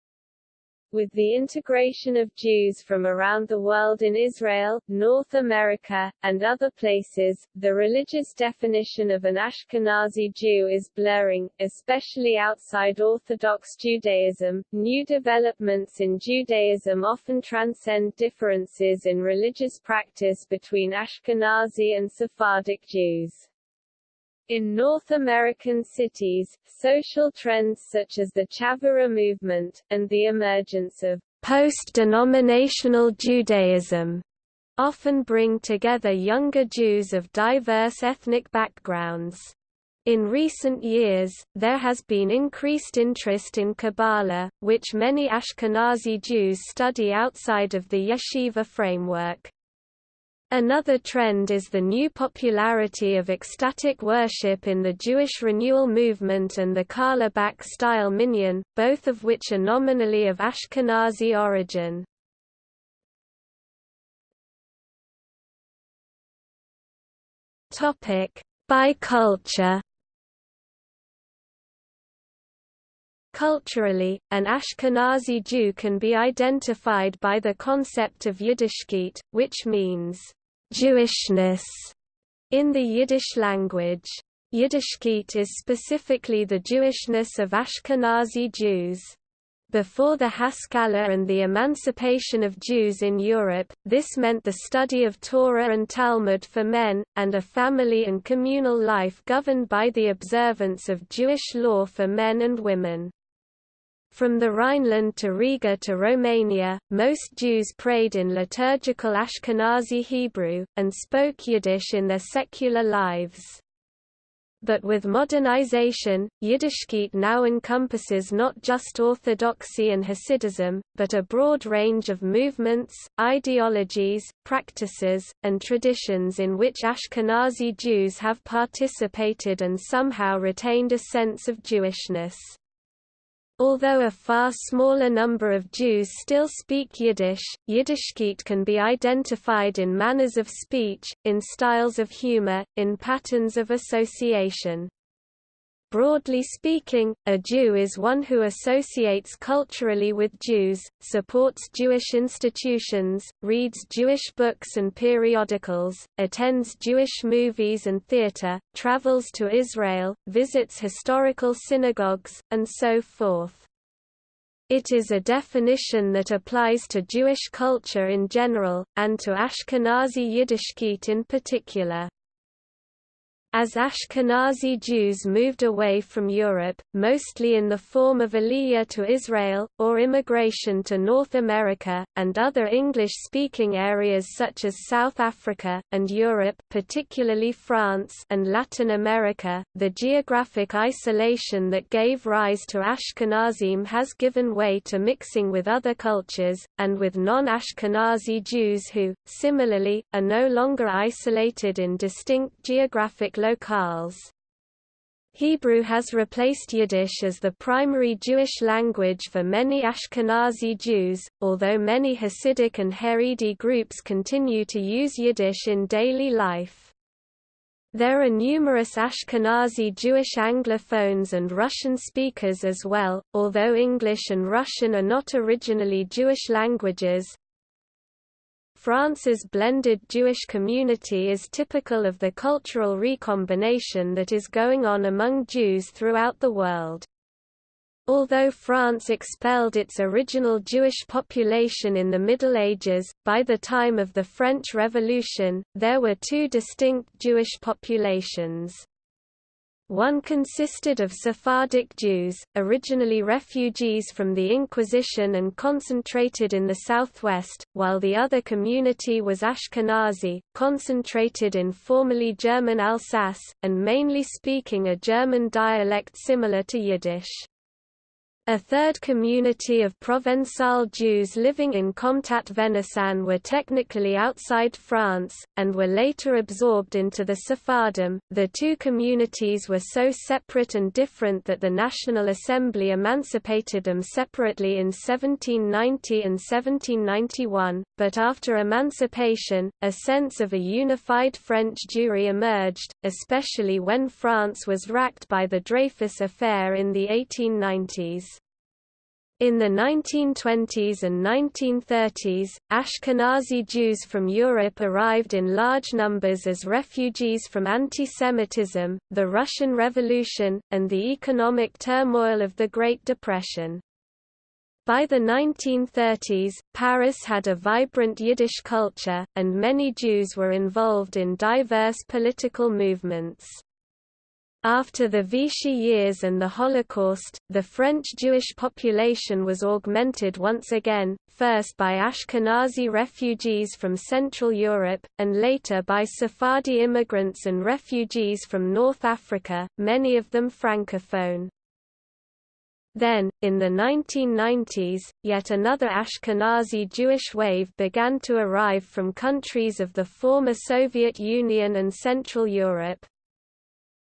With the integration of Jews from around the world in Israel, North America, and other places, the religious definition of an Ashkenazi Jew is blurring, especially outside Orthodox Judaism. New developments in Judaism often transcend differences in religious practice between Ashkenazi and Sephardic Jews. In North American cities, social trends such as the Chavurah movement, and the emergence of post-denominational Judaism often bring together younger Jews of diverse ethnic backgrounds. In recent years, there has been increased interest in Kabbalah, which many Ashkenazi Jews study outside of the yeshiva framework. Another trend is the new popularity of ecstatic worship in the Jewish renewal movement and the Carlebach-style minyan, both of which are nominally of Ashkenazi origin. By culture Culturally, an Ashkenazi Jew can be identified by the concept of Yiddishkeit, which means Jewishness in the Yiddish language. Yiddishkeit is specifically the Jewishness of Ashkenazi Jews. Before the Haskalah and the emancipation of Jews in Europe, this meant the study of Torah and Talmud for men, and a family and communal life governed by the observance of Jewish law for men and women. From the Rhineland to Riga to Romania, most Jews prayed in liturgical Ashkenazi Hebrew, and spoke Yiddish in their secular lives. But with modernization, Yiddishkeit now encompasses not just Orthodoxy and Hasidism, but a broad range of movements, ideologies, practices, and traditions in which Ashkenazi Jews have participated and somehow retained a sense of Jewishness. Although a far smaller number of Jews still speak Yiddish, Yiddishkeit can be identified in manners of speech, in styles of humor, in patterns of association. Broadly speaking, a Jew is one who associates culturally with Jews, supports Jewish institutions, reads Jewish books and periodicals, attends Jewish movies and theater, travels to Israel, visits historical synagogues, and so forth. It is a definition that applies to Jewish culture in general, and to Ashkenazi Yiddishkeit in particular. As Ashkenazi Jews moved away from Europe, mostly in the form of Aliyah to Israel, or immigration to North America, and other English-speaking areas such as South Africa, and Europe particularly France and Latin America, the geographic isolation that gave rise to Ashkenazim has given way to mixing with other cultures, and with non-Ashkenazi Jews who, similarly, are no longer isolated in distinct geographic locales. Hebrew has replaced Yiddish as the primary Jewish language for many Ashkenazi Jews, although many Hasidic and Haredi groups continue to use Yiddish in daily life. There are numerous Ashkenazi Jewish Anglophones and Russian speakers as well, although English and Russian are not originally Jewish languages, France's blended Jewish community is typical of the cultural recombination that is going on among Jews throughout the world. Although France expelled its original Jewish population in the Middle Ages, by the time of the French Revolution, there were two distinct Jewish populations. One consisted of Sephardic Jews, originally refugees from the Inquisition and concentrated in the southwest, while the other community was Ashkenazi, concentrated in formerly German Alsace, and mainly speaking a German dialect similar to Yiddish. A third community of Provençal Jews living in Comtat Venaissin were technically outside France, and were later absorbed into the Sephardim. The two communities were so separate and different that the National Assembly emancipated them separately in 1790 and 1791, but after emancipation, a sense of a unified French Jewry emerged, especially when France was racked by the Dreyfus Affair in the 1890s. In the 1920s and 1930s, Ashkenazi Jews from Europe arrived in large numbers as refugees from anti-Semitism, the Russian Revolution, and the economic turmoil of the Great Depression. By the 1930s, Paris had a vibrant Yiddish culture, and many Jews were involved in diverse political movements. After the Vichy years and the Holocaust, the French Jewish population was augmented once again, first by Ashkenazi refugees from Central Europe, and later by Sephardi immigrants and refugees from North Africa, many of them francophone. Then, in the 1990s, yet another Ashkenazi Jewish wave began to arrive from countries of the former Soviet Union and Central Europe,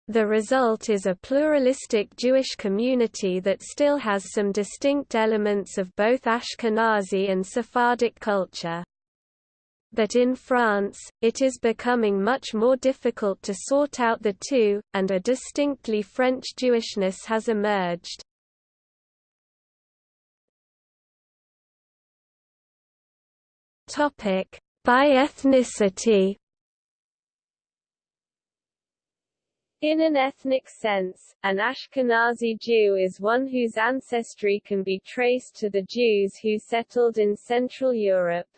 the result is a pluralistic Jewish community that still has some distinct elements of both Ashkenazi and Sephardic culture. But in France, it is becoming much more difficult to sort out the two, and a distinctly French Jewishness has emerged. By ethnicity In an ethnic sense, an Ashkenazi Jew is one whose ancestry can be traced to the Jews who settled in Central Europe.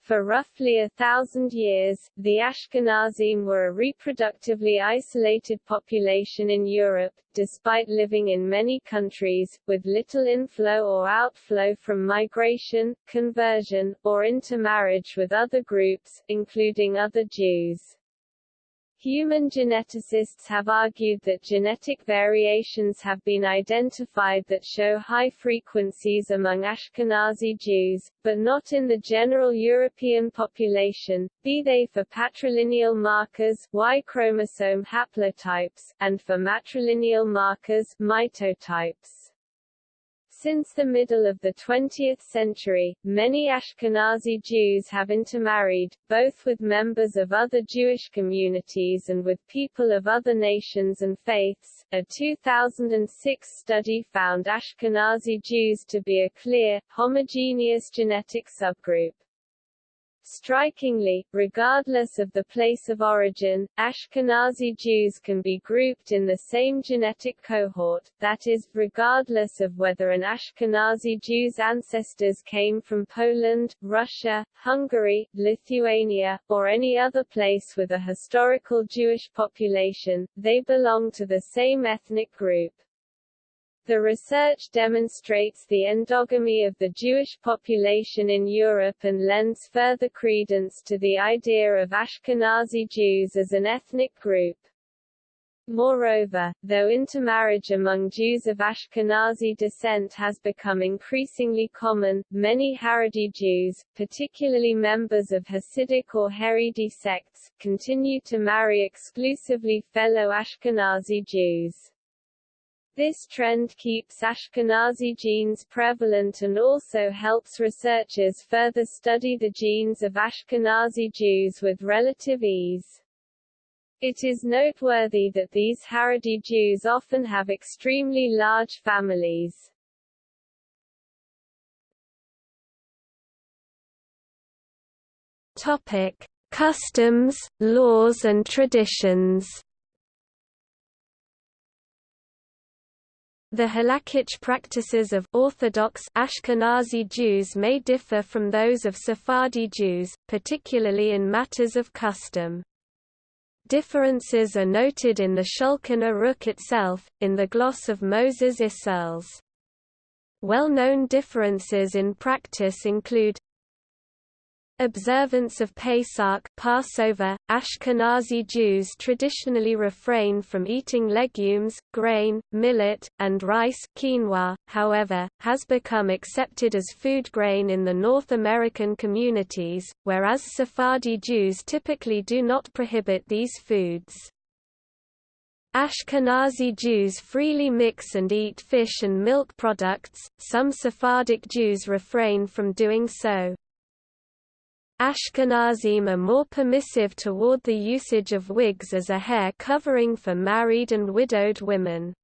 For roughly a thousand years, the Ashkenazim were a reproductively isolated population in Europe, despite living in many countries, with little inflow or outflow from migration, conversion, or intermarriage with other groups, including other Jews. Human geneticists have argued that genetic variations have been identified that show high frequencies among Ashkenazi Jews, but not in the general European population, be they for patrilineal markers Y chromosome haplotypes, and for matrilineal markers mitotypes. Since the middle of the 20th century, many Ashkenazi Jews have intermarried, both with members of other Jewish communities and with people of other nations and faiths. A 2006 study found Ashkenazi Jews to be a clear, homogeneous genetic subgroup. Strikingly, regardless of the place of origin, Ashkenazi Jews can be grouped in the same genetic cohort, that is, regardless of whether an Ashkenazi Jew's ancestors came from Poland, Russia, Hungary, Lithuania, or any other place with a historical Jewish population, they belong to the same ethnic group. The research demonstrates the endogamy of the Jewish population in Europe and lends further credence to the idea of Ashkenazi Jews as an ethnic group. Moreover, though intermarriage among Jews of Ashkenazi descent has become increasingly common, many Haredi Jews, particularly members of Hasidic or Haredi sects, continue to marry exclusively fellow Ashkenazi Jews. This trend keeps Ashkenazi genes prevalent and also helps researchers further study the genes of Ashkenazi Jews with relative ease. It is noteworthy that these Haredi Jews often have extremely large families. Topic: Customs, laws and traditions. The halakhic practices of Orthodox Ashkenazi Jews may differ from those of Sephardi Jews, particularly in matters of custom. Differences are noted in the Shulchan Aruch itself, in the gloss of Moses Isserles. Well-known differences in practice include Observance of Pesach Passover, Ashkenazi Jews traditionally refrain from eating legumes, grain, millet, and rice quinoa, however, has become accepted as food grain in the North American communities, whereas Sephardi Jews typically do not prohibit these foods. Ashkenazi Jews freely mix and eat fish and milk products, some Sephardic Jews refrain from doing so. Ashkenazim are more permissive toward the usage of wigs as a hair covering for married and widowed women.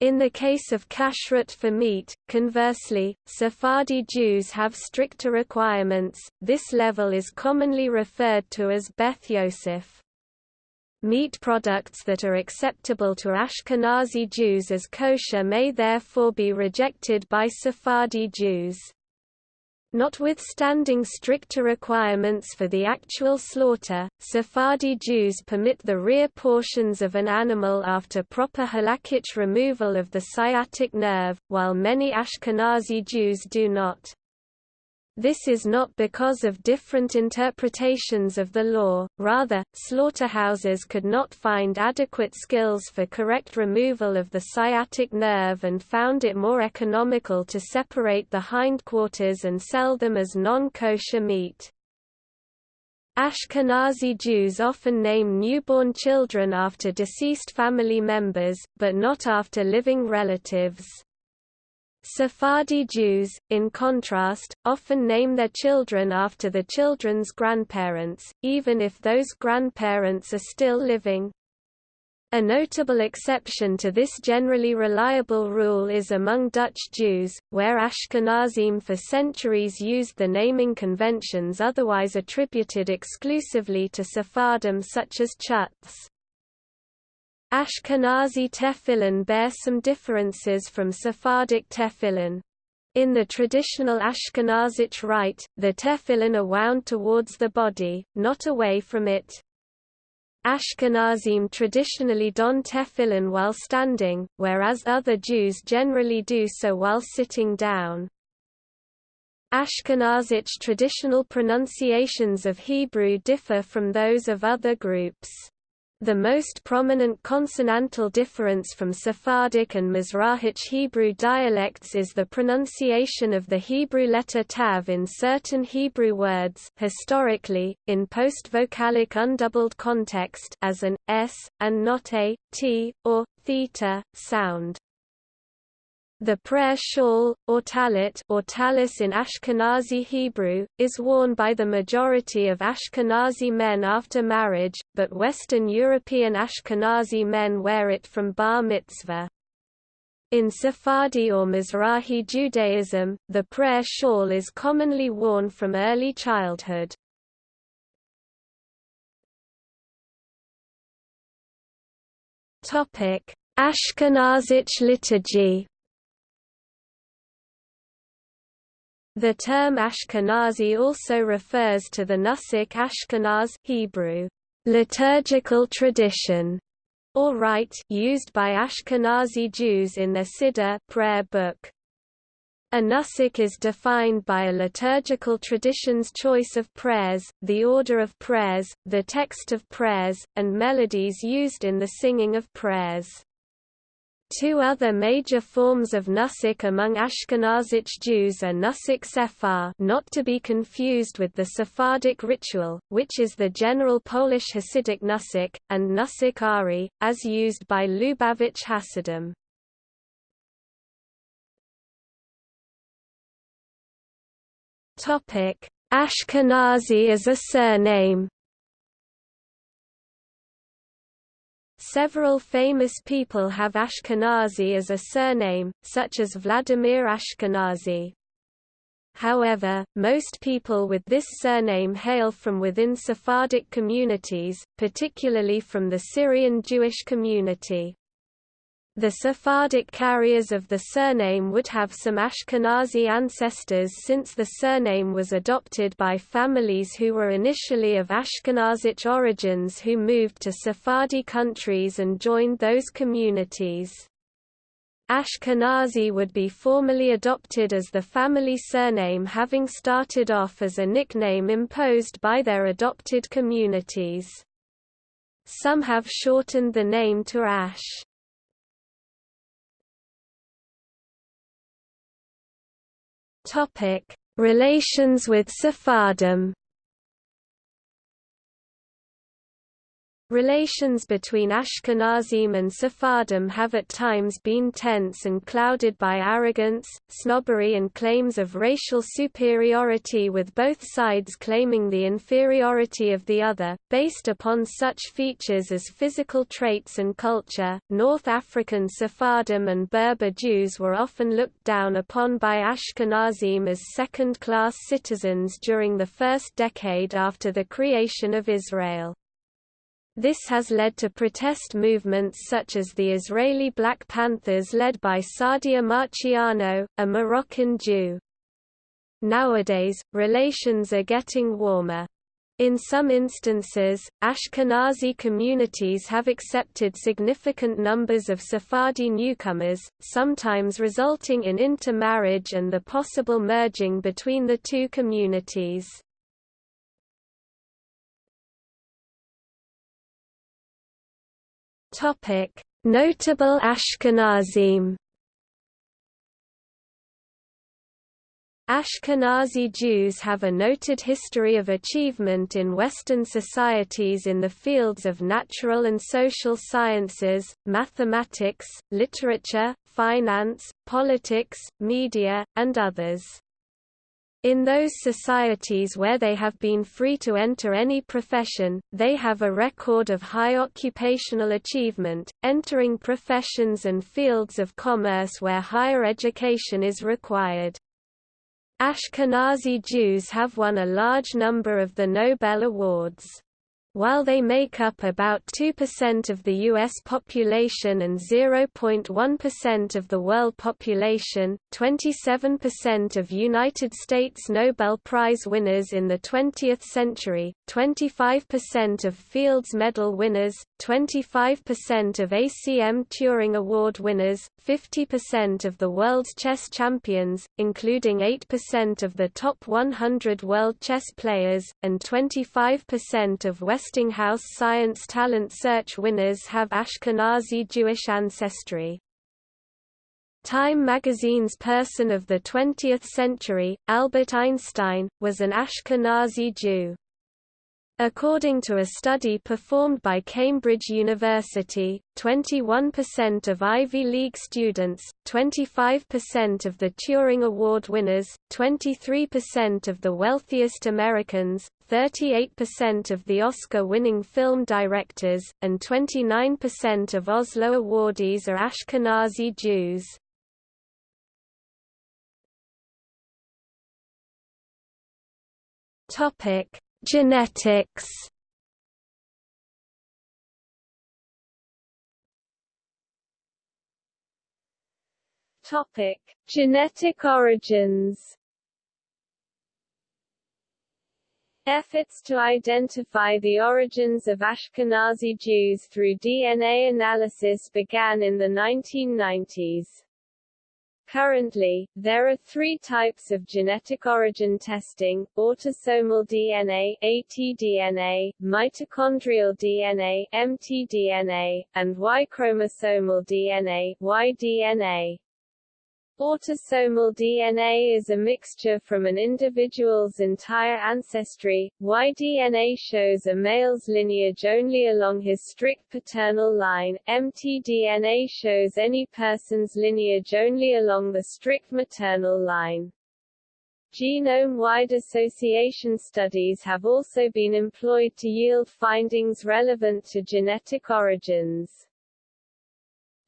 In the case of kashrut for meat, conversely, Sephardi Jews have stricter requirements, this level is commonly referred to as Beth Yosef. Meat products that are acceptable to Ashkenazi Jews as kosher may therefore be rejected by Sephardi Jews. Notwithstanding stricter requirements for the actual slaughter, Sephardi Jews permit the rear portions of an animal after proper halakhic removal of the sciatic nerve, while many Ashkenazi Jews do not. This is not because of different interpretations of the law, rather, slaughterhouses could not find adequate skills for correct removal of the sciatic nerve and found it more economical to separate the hindquarters and sell them as non-kosher meat. Ashkenazi Jews often name newborn children after deceased family members, but not after living relatives. Sephardi Jews, in contrast, often name their children after the children's grandparents, even if those grandparents are still living. A notable exception to this generally reliable rule is among Dutch Jews, where Ashkenazim for centuries used the naming conventions otherwise attributed exclusively to Sephardim such as Chutz. Ashkenazi tefillin bear some differences from Sephardic tefillin. In the traditional Ashkenazic rite, the tefillin are wound towards the body, not away from it. Ashkenazim traditionally don tefillin while standing, whereas other Jews generally do so while sitting down. Ashkenazic traditional pronunciations of Hebrew differ from those of other groups. The most prominent consonantal difference from Sephardic and Mizrahic Hebrew dialects is the pronunciation of the Hebrew letter tav in certain Hebrew words historically, in post-vocalic undoubled context as an s, and not a, t, or theta, sound. The prayer shawl, or talit or talis in Ashkenazi Hebrew, is worn by the majority of Ashkenazi men after marriage, but Western European Ashkenazi men wear it from bar mitzvah. In Sephardi or Mizrahi Judaism, the prayer shawl is commonly worn from early childhood. Ashkenazic liturgy The term Ashkenazi also refers to the Nusach Ashkenaz Hebrew liturgical tradition or rite used by Ashkenazi Jews in their Siddur prayer book. A nusach is defined by a liturgical tradition's choice of prayers, the order of prayers, the text of prayers, and melodies used in the singing of prayers. Two other major forms of Nusach among Ashkenazic Jews are Nusach sephar not to be confused with the Sephardic ritual, which is the general Polish Hasidic Nusach, and Nusach ari, as used by Lubavitch Hasidim. Ashkenazi as a surname Several famous people have Ashkenazi as a surname, such as Vladimir Ashkenazi. However, most people with this surname hail from within Sephardic communities, particularly from the Syrian Jewish community. The Sephardic carriers of the surname would have some Ashkenazi ancestors since the surname was adopted by families who were initially of Ashkenazic origins who moved to Sephardi countries and joined those communities. Ashkenazi would be formally adopted as the family surname having started off as a nickname imposed by their adopted communities. Some have shortened the name to Ash. Topic: Relations with Sephardim Relations between Ashkenazim and Sephardim have at times been tense and clouded by arrogance, snobbery and claims of racial superiority with both sides claiming the inferiority of the other, based upon such features as physical traits and culture. North African Sephardim and Berber Jews were often looked down upon by Ashkenazim as second-class citizens during the first decade after the creation of Israel. This has led to protest movements such as the Israeli Black Panthers led by Saadia Marciano, a Moroccan Jew. Nowadays, relations are getting warmer. In some instances, Ashkenazi communities have accepted significant numbers of Sephardi newcomers, sometimes resulting in intermarriage and the possible merging between the two communities. Topic: Notable Ashkenazim. Ashkenazi Jews have a noted history of achievement in Western societies in the fields of natural and social sciences, mathematics, literature, finance, politics, media, and others. In those societies where they have been free to enter any profession, they have a record of high occupational achievement, entering professions and fields of commerce where higher education is required. Ashkenazi Jews have won a large number of the Nobel Awards. While they make up about 2% of the U.S. population and 0.1% of the world population, 27% of United States Nobel Prize winners in the 20th century, 25% of Fields Medal winners, 25% of ACM Turing Award winners, 50% of the world's chess champions, including 8% of the top 100 world chess players, and 25% of Westinghouse Science Talent Search winners have Ashkenazi Jewish ancestry. Time magazine's Person of the 20th Century, Albert Einstein, was an Ashkenazi Jew. According to a study performed by Cambridge University, 21% of Ivy League students, 25% of the Turing Award winners, 23% of the wealthiest Americans, 38% of the Oscar-winning film directors, and 29% of Oslo awardees are Ashkenazi Jews. Topic Genetics Topic: Genetic origins. Efforts to identify the origins of Ashkenazi Jews through DNA analysis began in the 1990s. Currently, there are three types of genetic origin testing, autosomal DNA ATDNA, mitochondrial DNA mtDNA, and Y-chromosomal DNA YDNA. Autosomal DNA is a mixture from an individual's entire ancestry. Y-DNA shows a male's lineage only along his strict paternal line. mtDNA shows any person's lineage only along the strict maternal line. Genome-wide association studies have also been employed to yield findings relevant to genetic origins.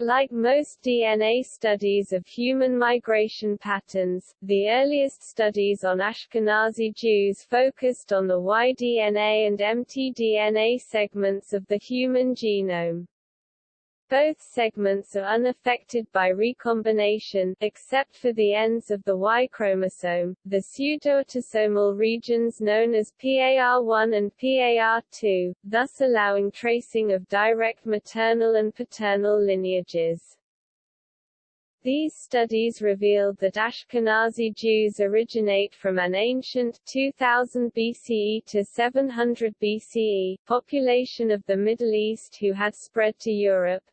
Like most DNA studies of human migration patterns, the earliest studies on Ashkenazi Jews focused on the Y-DNA and mtDNA segments of the human genome. Both segments are unaffected by recombination, except for the ends of the Y chromosome, the pseudoautosomal regions known as PAR1 and PAR2, thus allowing tracing of direct maternal and paternal lineages. These studies revealed that Ashkenazi Jews originate from an ancient 2000 BCE to 700 BCE population of the Middle East who had spread to Europe.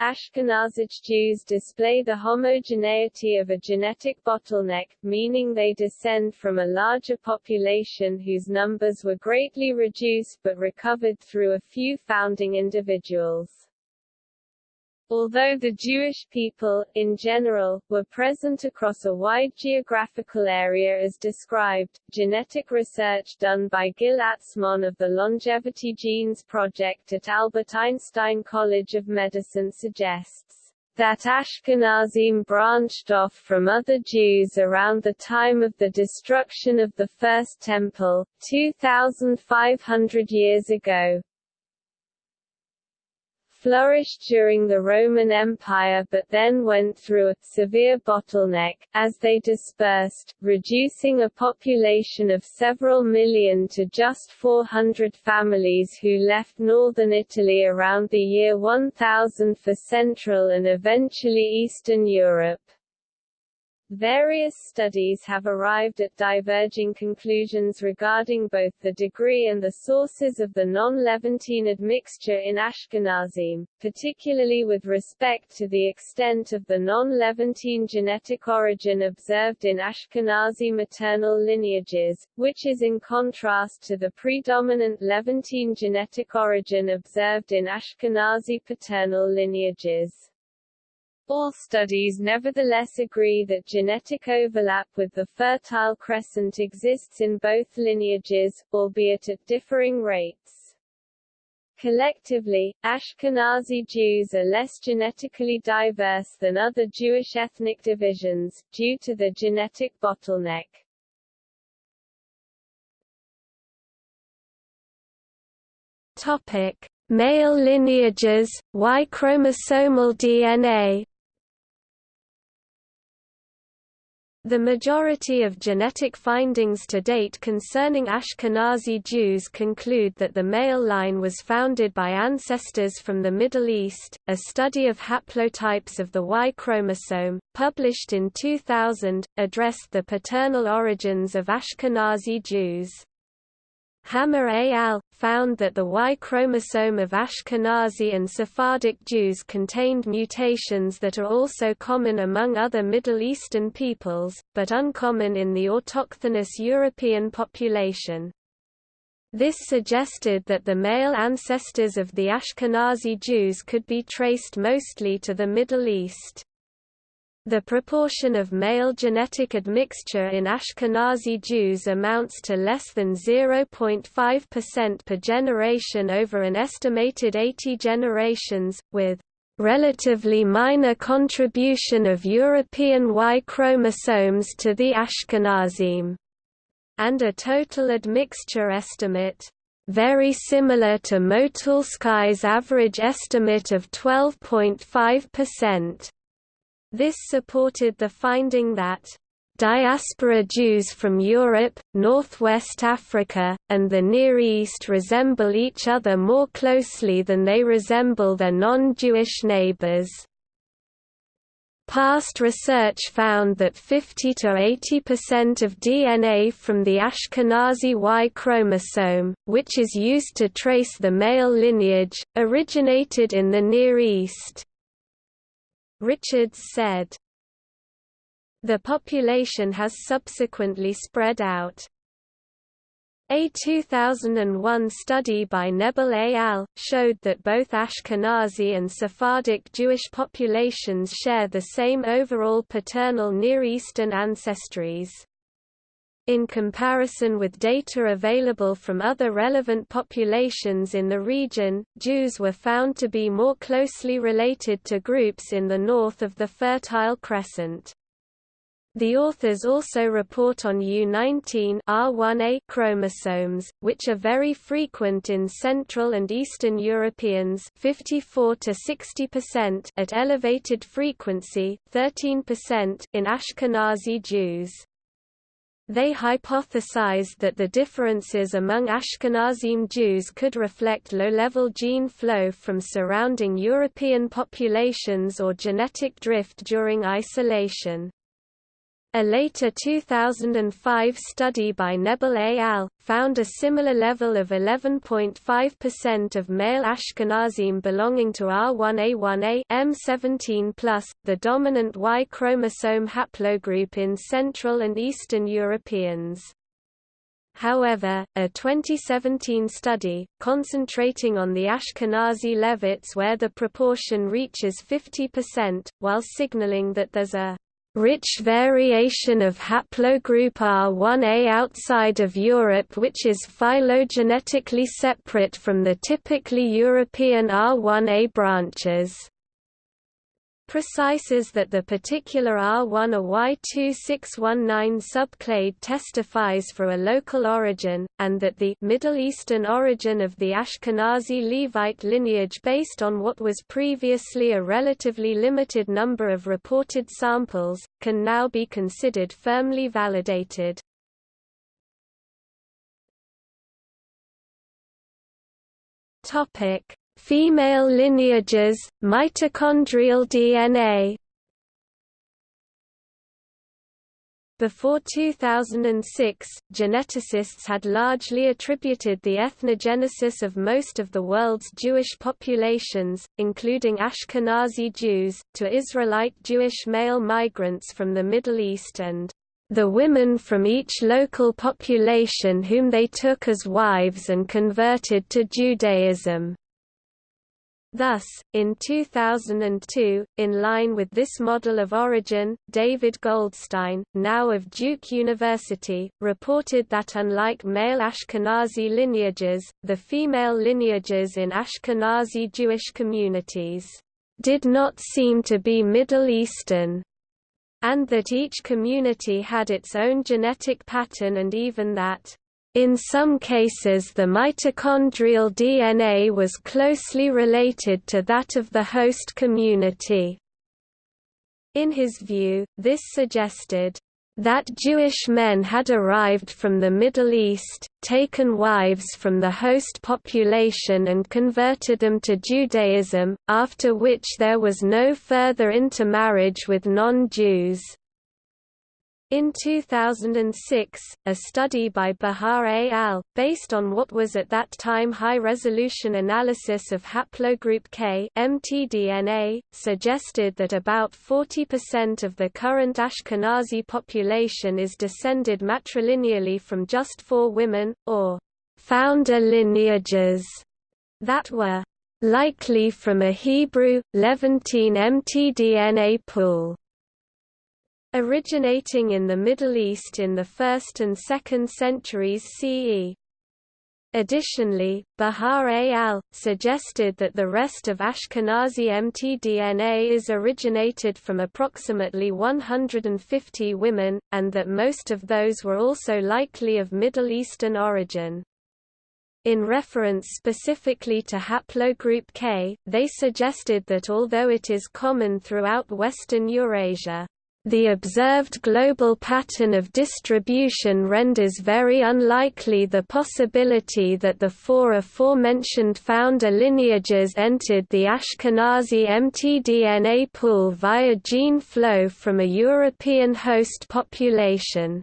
Ashkenazic Jews display the homogeneity of a genetic bottleneck, meaning they descend from a larger population whose numbers were greatly reduced but recovered through a few founding individuals. Although the Jewish people, in general, were present across a wide geographical area as described, genetic research done by Gil Atzmon of the Longevity Genes Project at Albert Einstein College of Medicine suggests that Ashkenazim branched off from other Jews around the time of the destruction of the First Temple, 2,500 years ago, flourished during the Roman Empire but then went through a severe bottleneck, as they dispersed, reducing a population of several million to just 400 families who left northern Italy around the year 1000 for Central and eventually Eastern Europe. Various studies have arrived at diverging conclusions regarding both the degree and the sources of the non-Levantine admixture in Ashkenazim, particularly with respect to the extent of the non-Levantine genetic origin observed in Ashkenazi maternal lineages, which is in contrast to the predominant Levantine genetic origin observed in Ashkenazi paternal lineages. All studies nevertheless agree that genetic overlap with the Fertile Crescent exists in both lineages, albeit at differing rates. Collectively, Ashkenazi Jews are less genetically diverse than other Jewish ethnic divisions, due to the genetic bottleneck. Topic: Male lineages, Y chromosomal DNA, The majority of genetic findings to date concerning Ashkenazi Jews conclude that the male line was founded by ancestors from the Middle East. A study of haplotypes of the Y chromosome, published in 2000, addressed the paternal origins of Ashkenazi Jews. Hammer et al. found that the Y chromosome of Ashkenazi and Sephardic Jews contained mutations that are also common among other Middle Eastern peoples, but uncommon in the autochthonous European population. This suggested that the male ancestors of the Ashkenazi Jews could be traced mostly to the Middle East. The proportion of male genetic admixture in Ashkenazi Jews amounts to less than 0.5% per generation over an estimated 80 generations, with relatively minor contribution of European Y chromosomes to the Ashkenazim, and a total admixture estimate very similar to Motulsky's average estimate of 12.5%. This supported the finding that Diaspora Jews from Europe, Northwest Africa, and the Near East resemble each other more closely than they resemble their non-Jewish neighbors. Past research found that 50 to 80% of DNA from the Ashkenazi Y chromosome, which is used to trace the male lineage, originated in the Near East. Richards said. The population has subsequently spread out. A 2001 study by Nebel et al. showed that both Ashkenazi and Sephardic Jewish populations share the same overall paternal Near Eastern ancestries. In comparison with data available from other relevant populations in the region, Jews were found to be more closely related to groups in the north of the Fertile Crescent. The authors also report on U19 R1a chromosomes, which are very frequent in Central and Eastern Europeans 54 to 60% at elevated frequency, 13% in Ashkenazi Jews. They hypothesized that the differences among Ashkenazim Jews could reflect low-level gene flow from surrounding European populations or genetic drift during isolation. A later 2005 study by Nebel et al. found a similar level of 11.5% of male Ashkenazim belonging to R1A1A M17+, the dominant Y chromosome haplogroup in Central and Eastern Europeans. However, a 2017 study, concentrating on the Ashkenazi Levites where the proportion reaches 50%, while signaling that there's a rich variation of haplogroup R1a outside of Europe which is phylogenetically separate from the typically European R1a branches precises that the particular R1 or Y2619 subclade testifies for a local origin, and that the Middle Eastern origin of the Ashkenazi Levite lineage based on what was previously a relatively limited number of reported samples, can now be considered firmly validated. Topic Female lineages, mitochondrial DNA Before 2006, geneticists had largely attributed the ethnogenesis of most of the world's Jewish populations, including Ashkenazi Jews, to Israelite Jewish male migrants from the Middle East and the women from each local population whom they took as wives and converted to Judaism. Thus, in 2002, in line with this model of origin, David Goldstein, now of Duke University, reported that unlike male Ashkenazi lineages, the female lineages in Ashkenazi Jewish communities did not seem to be Middle Eastern, and that each community had its own genetic pattern and even that in some cases the mitochondrial DNA was closely related to that of the host community. In his view, this suggested, that Jewish men had arrived from the Middle East, taken wives from the host population and converted them to Judaism, after which there was no further intermarriage with non-Jews. In 2006, a study by Behar et al., based on what was at that time high-resolution analysis of haplogroup K mtDNA, suggested that about 40% of the current Ashkenazi population is descended matrilineally from just four women, or founder lineages, that were likely from a Hebrew, Levantine mtDNA pool. Originating in the Middle East in the 1st and 2nd centuries CE. Additionally, Behar al. suggested that the rest of Ashkenazi mtDNA is originated from approximately 150 women, and that most of those were also likely of Middle Eastern origin. In reference specifically to haplogroup K, they suggested that although it is common throughout Western Eurasia, the observed global pattern of distribution renders very unlikely the possibility that the four aforementioned founder lineages entered the Ashkenazi mtDNA pool via gene flow from a European host population.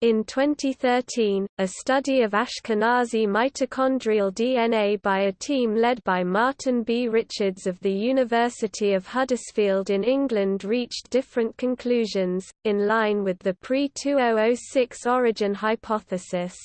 In 2013, a study of Ashkenazi mitochondrial DNA by a team led by Martin B. Richards of the University of Huddersfield in England reached different conclusions, in line with the pre-2006 origin hypothesis.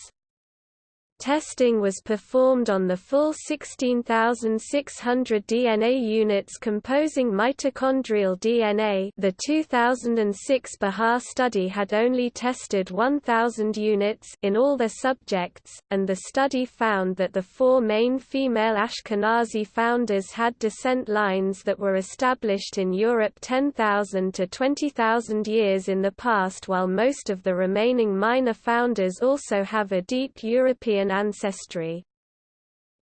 Testing was performed on the full 16,600 DNA units composing mitochondrial DNA the 2006 Behar study had only tested 1,000 units in all the subjects, and the study found that the four main female Ashkenazi founders had descent lines that were established in Europe 10,000 to 20,000 years in the past while most of the remaining minor founders also have a deep European ancestry.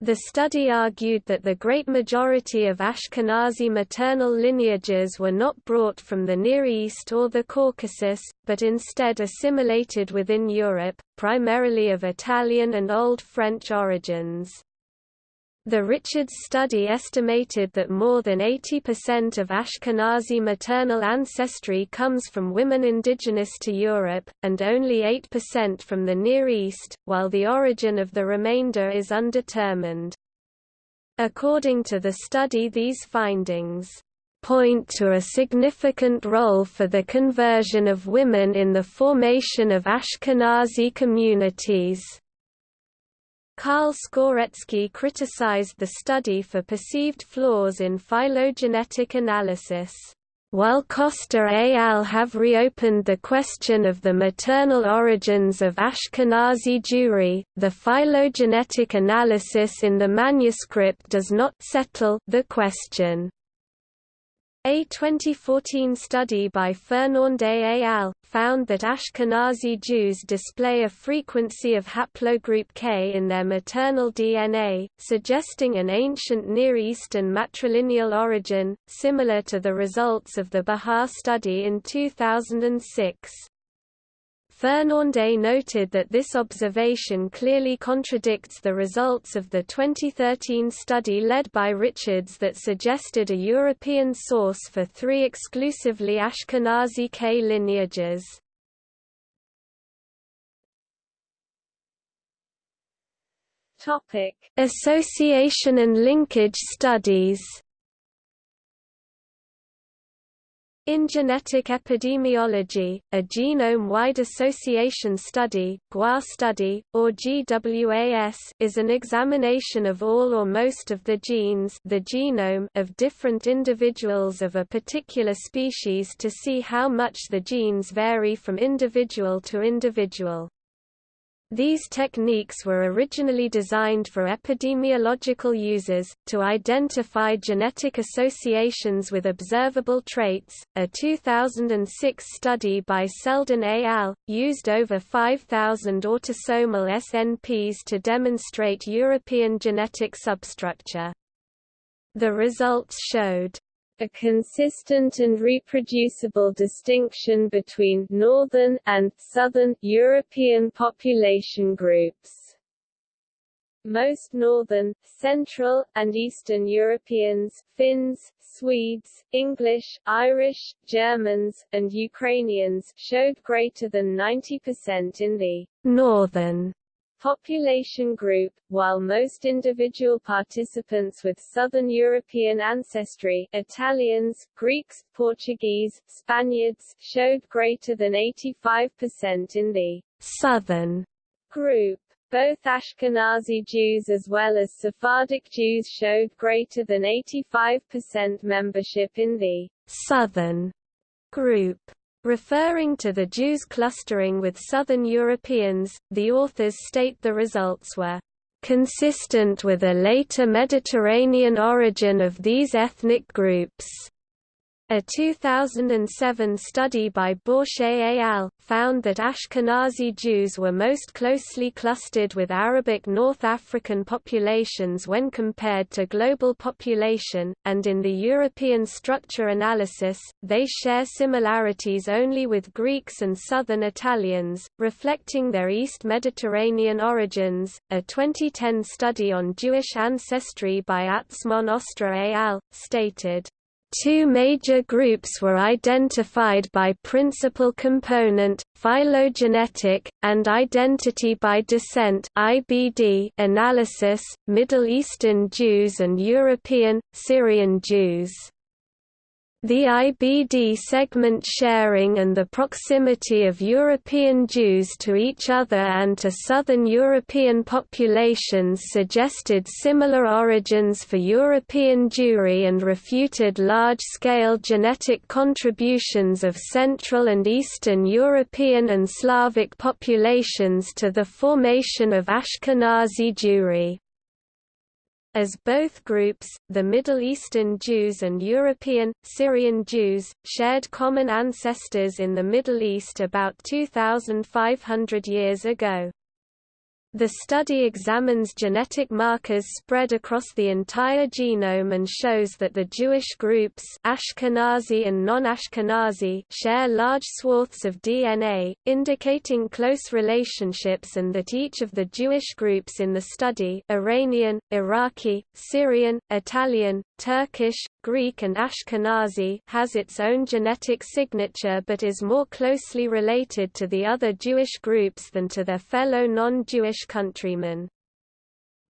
The study argued that the great majority of Ashkenazi maternal lineages were not brought from the Near East or the Caucasus, but instead assimilated within Europe, primarily of Italian and Old French origins. The Richards study estimated that more than 80% of Ashkenazi maternal ancestry comes from women indigenous to Europe, and only 8% from the Near East, while the origin of the remainder is undetermined. According to the study these findings point to a significant role for the conversion of women in the formation of Ashkenazi communities. Karl Skorecki criticized the study for perceived flaws in phylogenetic analysis. While Costa et al. have reopened the question of the maternal origins of Ashkenazi Jewry, the phylogenetic analysis in the manuscript does not settle the question. A 2014 study by Fernandes et al. found that Ashkenazi Jews display a frequency of haplogroup K in their maternal DNA, suggesting an ancient Near Eastern matrilineal origin, similar to the results of the Behar study in 2006. Fernandes noted that this observation clearly contradicts the results of the 2013 study led by Richards that suggested a European source for three exclusively Ashkenazi K lineages. Association and linkage studies In genetic epidemiology, a genome-wide association study, GWAS study, or GWAS is an examination of all or most of the genes the genome of different individuals of a particular species to see how much the genes vary from individual to individual. These techniques were originally designed for epidemiological uses, to identify genetic associations with observable traits. A 2006 study by Seldin et al. used over 5,000 autosomal SNPs to demonstrate European genetic substructure. The results showed a consistent and reproducible distinction between northern and southern European population groups. Most northern, central, and eastern Europeans, Finns, Swedes, English, Irish, Germans, and Ukrainians showed greater than 90% in the northern population group, while most individual participants with Southern European ancestry Italians, Greeks, Portuguese, Spaniards showed greater than 85% in the Southern group. Both Ashkenazi Jews as well as Sephardic Jews showed greater than 85% membership in the Southern group. Referring to the Jews clustering with Southern Europeans, the authors state the results were consistent with a later Mediterranean origin of these ethnic groups. A 2007 study by Bauchet et al. found that Ashkenazi Jews were most closely clustered with Arabic North African populations when compared to global population, and in the European structure analysis, they share similarities only with Greeks and Southern Italians, reflecting their East Mediterranean origins. A 2010 study on Jewish ancestry by Atzmon Ostrer et al. stated, Two major groups were identified by principal component, phylogenetic, and identity by descent (IBD) analysis: Middle Eastern Jews and European Syrian Jews. The IBD segment sharing and the proximity of European Jews to each other and to southern European populations suggested similar origins for European Jewry and refuted large-scale genetic contributions of Central and Eastern European and Slavic populations to the formation of Ashkenazi Jewry. As both groups, the Middle Eastern Jews and European, Syrian Jews, shared common ancestors in the Middle East about 2,500 years ago. The study examines genetic markers spread across the entire genome and shows that the Jewish groups Ashkenazi and non-Ashkenazi share large swaths of DNA, indicating close relationships and that each of the Jewish groups in the study Iranian, Iraqi, Syrian, Italian, Turkish, Greek and Ashkenazi has its own genetic signature but is more closely related to the other Jewish groups than to their fellow non-Jewish countrymen.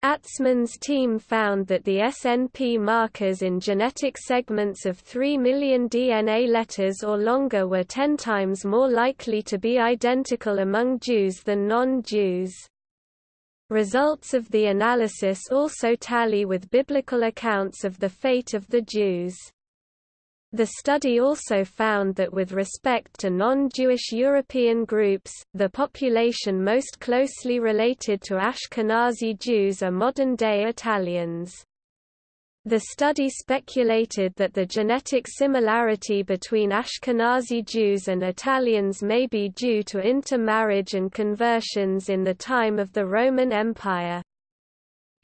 Atzmon's team found that the SNP markers in genetic segments of 3 million DNA letters or longer were 10 times more likely to be identical among Jews than non-Jews. Results of the analysis also tally with biblical accounts of the fate of the Jews. The study also found that with respect to non-Jewish European groups, the population most closely related to Ashkenazi Jews are modern-day Italians. The study speculated that the genetic similarity between Ashkenazi Jews and Italians may be due to intermarriage and conversions in the time of the Roman Empire.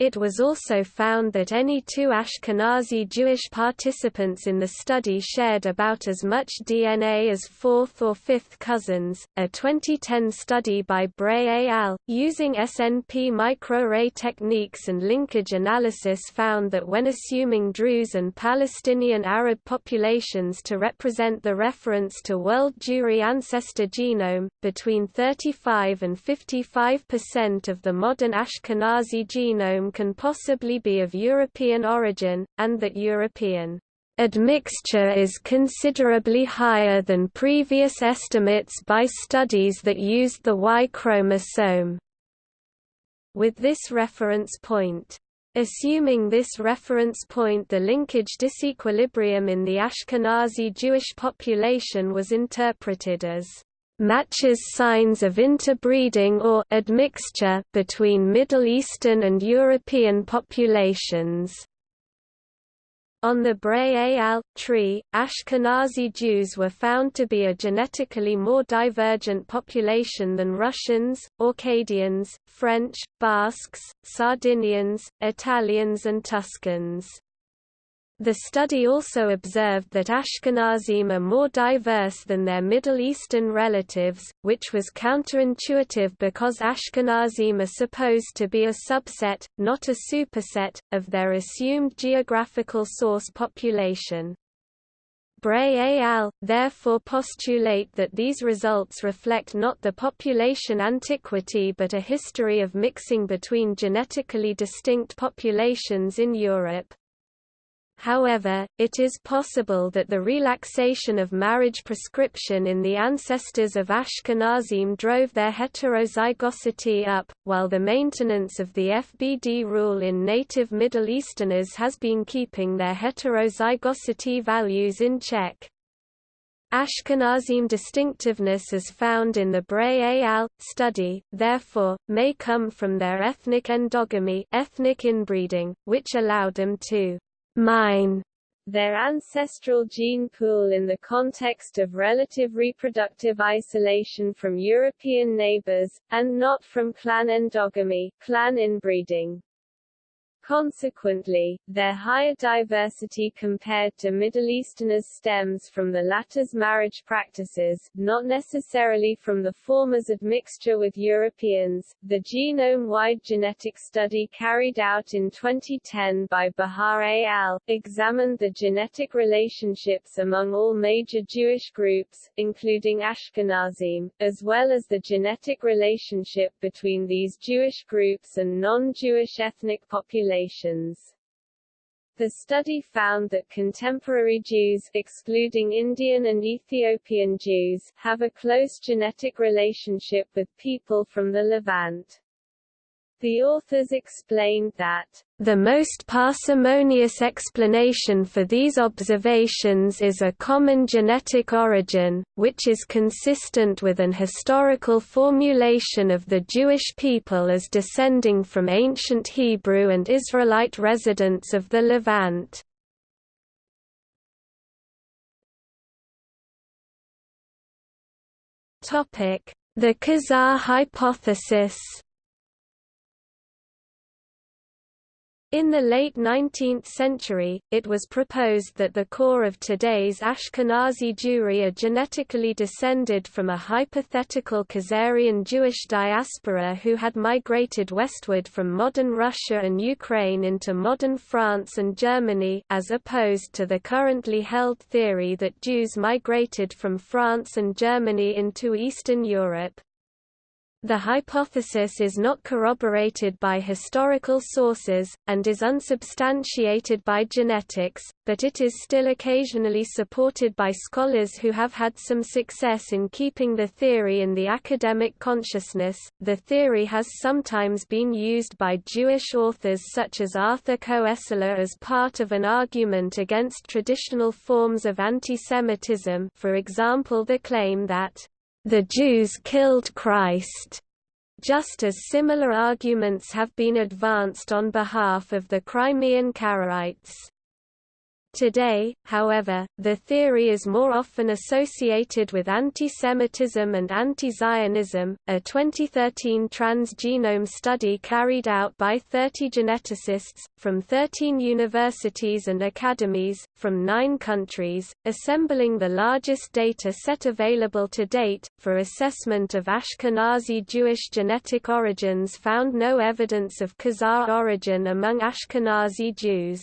It was also found that any two Ashkenazi Jewish participants in the study shared about as much DNA as fourth or fifth cousins. A 2010 study by Bray et al., using SNP microarray techniques and linkage analysis, found that when assuming Druze and Palestinian Arab populations to represent the reference to world Jewry ancestor genome, between 35 and 55 percent of the modern Ashkenazi genome can possibly be of European origin, and that European admixture is considerably higher than previous estimates by studies that used the Y chromosome. With this reference point, Assuming this reference point the linkage disequilibrium in the Ashkenazi Jewish population was interpreted as matches signs of interbreeding or admixture between Middle Eastern and European populations. On the Bray et al. tree, Ashkenazi Jews were found to be a genetically more divergent population than Russians, Orcadians, French, Basques, Sardinians, Italians and Tuscans. The study also observed that Ashkenazim are more diverse than their Middle Eastern relatives, which was counterintuitive because Ashkenazim are supposed to be a subset, not a superset, of their assumed geographical source population. Bray et al. therefore postulate that these results reflect not the population antiquity but a history of mixing between genetically distinct populations in Europe. However, it is possible that the relaxation of marriage prescription in the ancestors of Ashkenazim drove their heterozygosity up, while the maintenance of the FBD rule in native Middle Easterners has been keeping their heterozygosity values in check. Ashkenazim distinctiveness as found in the Bray al. study, therefore, may come from their ethnic endogamy ethnic inbreeding, which allowed them to mine their ancestral gene pool in the context of relative reproductive isolation from European neighbors, and not from clan endogamy clan inbreeding. Consequently, their higher diversity compared to Middle Easterners stems from the latter's marriage practices, not necessarily from the former's admixture with Europeans. The genome-wide genetic study carried out in 2010 by Behar al. examined the genetic relationships among all major Jewish groups, including Ashkenazim, as well as the genetic relationship between these Jewish groups and non-Jewish ethnic populations populations. The study found that contemporary Jews excluding Indian and Ethiopian Jews have a close genetic relationship with people from the Levant. The authors explained that the most parsimonious explanation for these observations is a common genetic origin, which is consistent with an historical formulation of the Jewish people as descending from ancient Hebrew and Israelite residents of the Levant. The Khazar hypothesis In the late 19th century, it was proposed that the core of today's Ashkenazi Jewry are genetically descended from a hypothetical Khazarian Jewish diaspora who had migrated westward from modern Russia and Ukraine into modern France and Germany as opposed to the currently held theory that Jews migrated from France and Germany into Eastern Europe. The hypothesis is not corroborated by historical sources, and is unsubstantiated by genetics, but it is still occasionally supported by scholars who have had some success in keeping the theory in the academic consciousness. The theory has sometimes been used by Jewish authors such as Arthur Koestler as part of an argument against traditional forms of antisemitism, for example, the claim that the Jews killed Christ, just as similar arguments have been advanced on behalf of the Crimean Karaites. Today, however, the theory is more often associated with anti-Semitism and anti-Zionism. A 2013 transgenome study carried out by 30 geneticists from 13 universities and academies from 9 countries, assembling the largest data set available to date for assessment of Ashkenazi Jewish genetic origins found no evidence of Khazar origin among Ashkenazi Jews.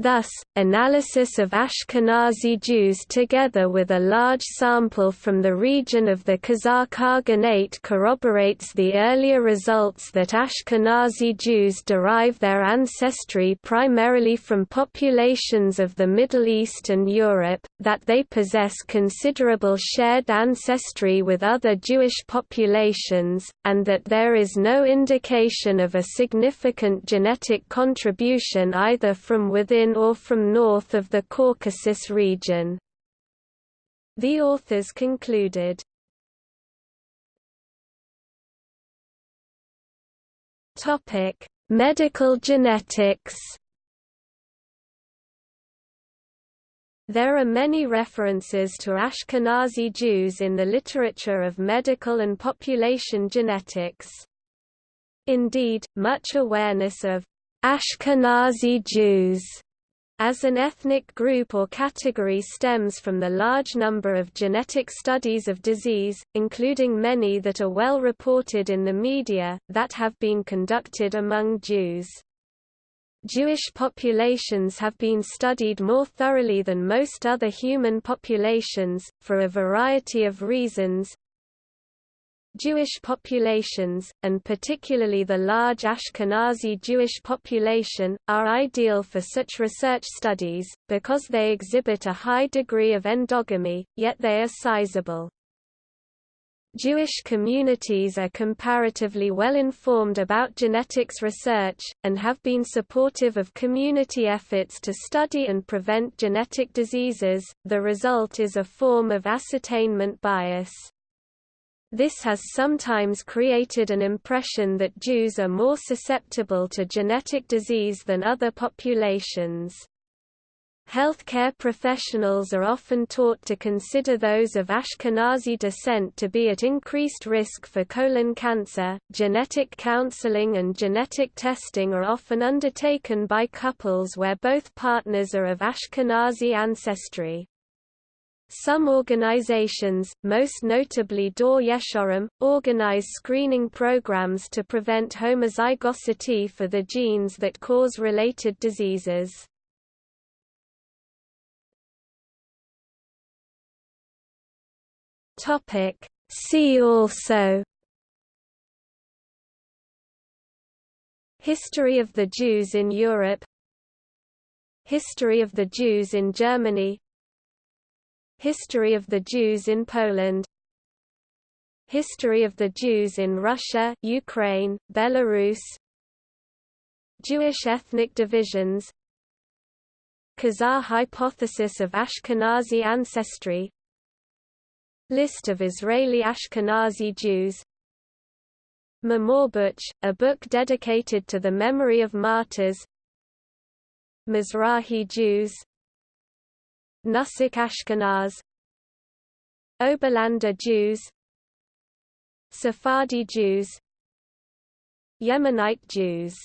Thus, analysis of Ashkenazi Jews together with a large sample from the region of the Khazar Khaganate corroborates the earlier results that Ashkenazi Jews derive their ancestry primarily from populations of the Middle East and Europe, that they possess considerable shared ancestry with other Jewish populations, and that there is no indication of a significant genetic contribution either from within or from north of the Caucasus region. The authors concluded, Topic: Medical genetics There are many references to Ashkenazi Jews in the literature of medical and population genetics. Indeed, much awareness of Ashkenazi Jews as an ethnic group or category stems from the large number of genetic studies of disease, including many that are well reported in the media, that have been conducted among Jews. Jewish populations have been studied more thoroughly than most other human populations, for a variety of reasons, Jewish populations, and particularly the large Ashkenazi Jewish population, are ideal for such research studies, because they exhibit a high degree of endogamy, yet they are sizable. Jewish communities are comparatively well informed about genetics research, and have been supportive of community efforts to study and prevent genetic diseases. The result is a form of ascertainment bias. This has sometimes created an impression that Jews are more susceptible to genetic disease than other populations. Healthcare professionals are often taught to consider those of Ashkenazi descent to be at increased risk for colon cancer. Genetic counseling and genetic testing are often undertaken by couples where both partners are of Ashkenazi ancestry. Some organizations, most notably Dor Yeshorim, organize screening programs to prevent homozygosity for the genes that cause related diseases. See also History of the Jews in Europe History of the Jews in Germany History of the Jews in Poland. History of the Jews in Russia, Ukraine, Belarus. Jewish ethnic divisions. Khazar hypothesis of Ashkenazi ancestry. List of Israeli Ashkenazi Jews. Memorbuch, a book dedicated to the memory of martyrs. Mizrahi Jews Nusach Ashkenaz Oberlander Jews Sephardi Jews Yemenite Jews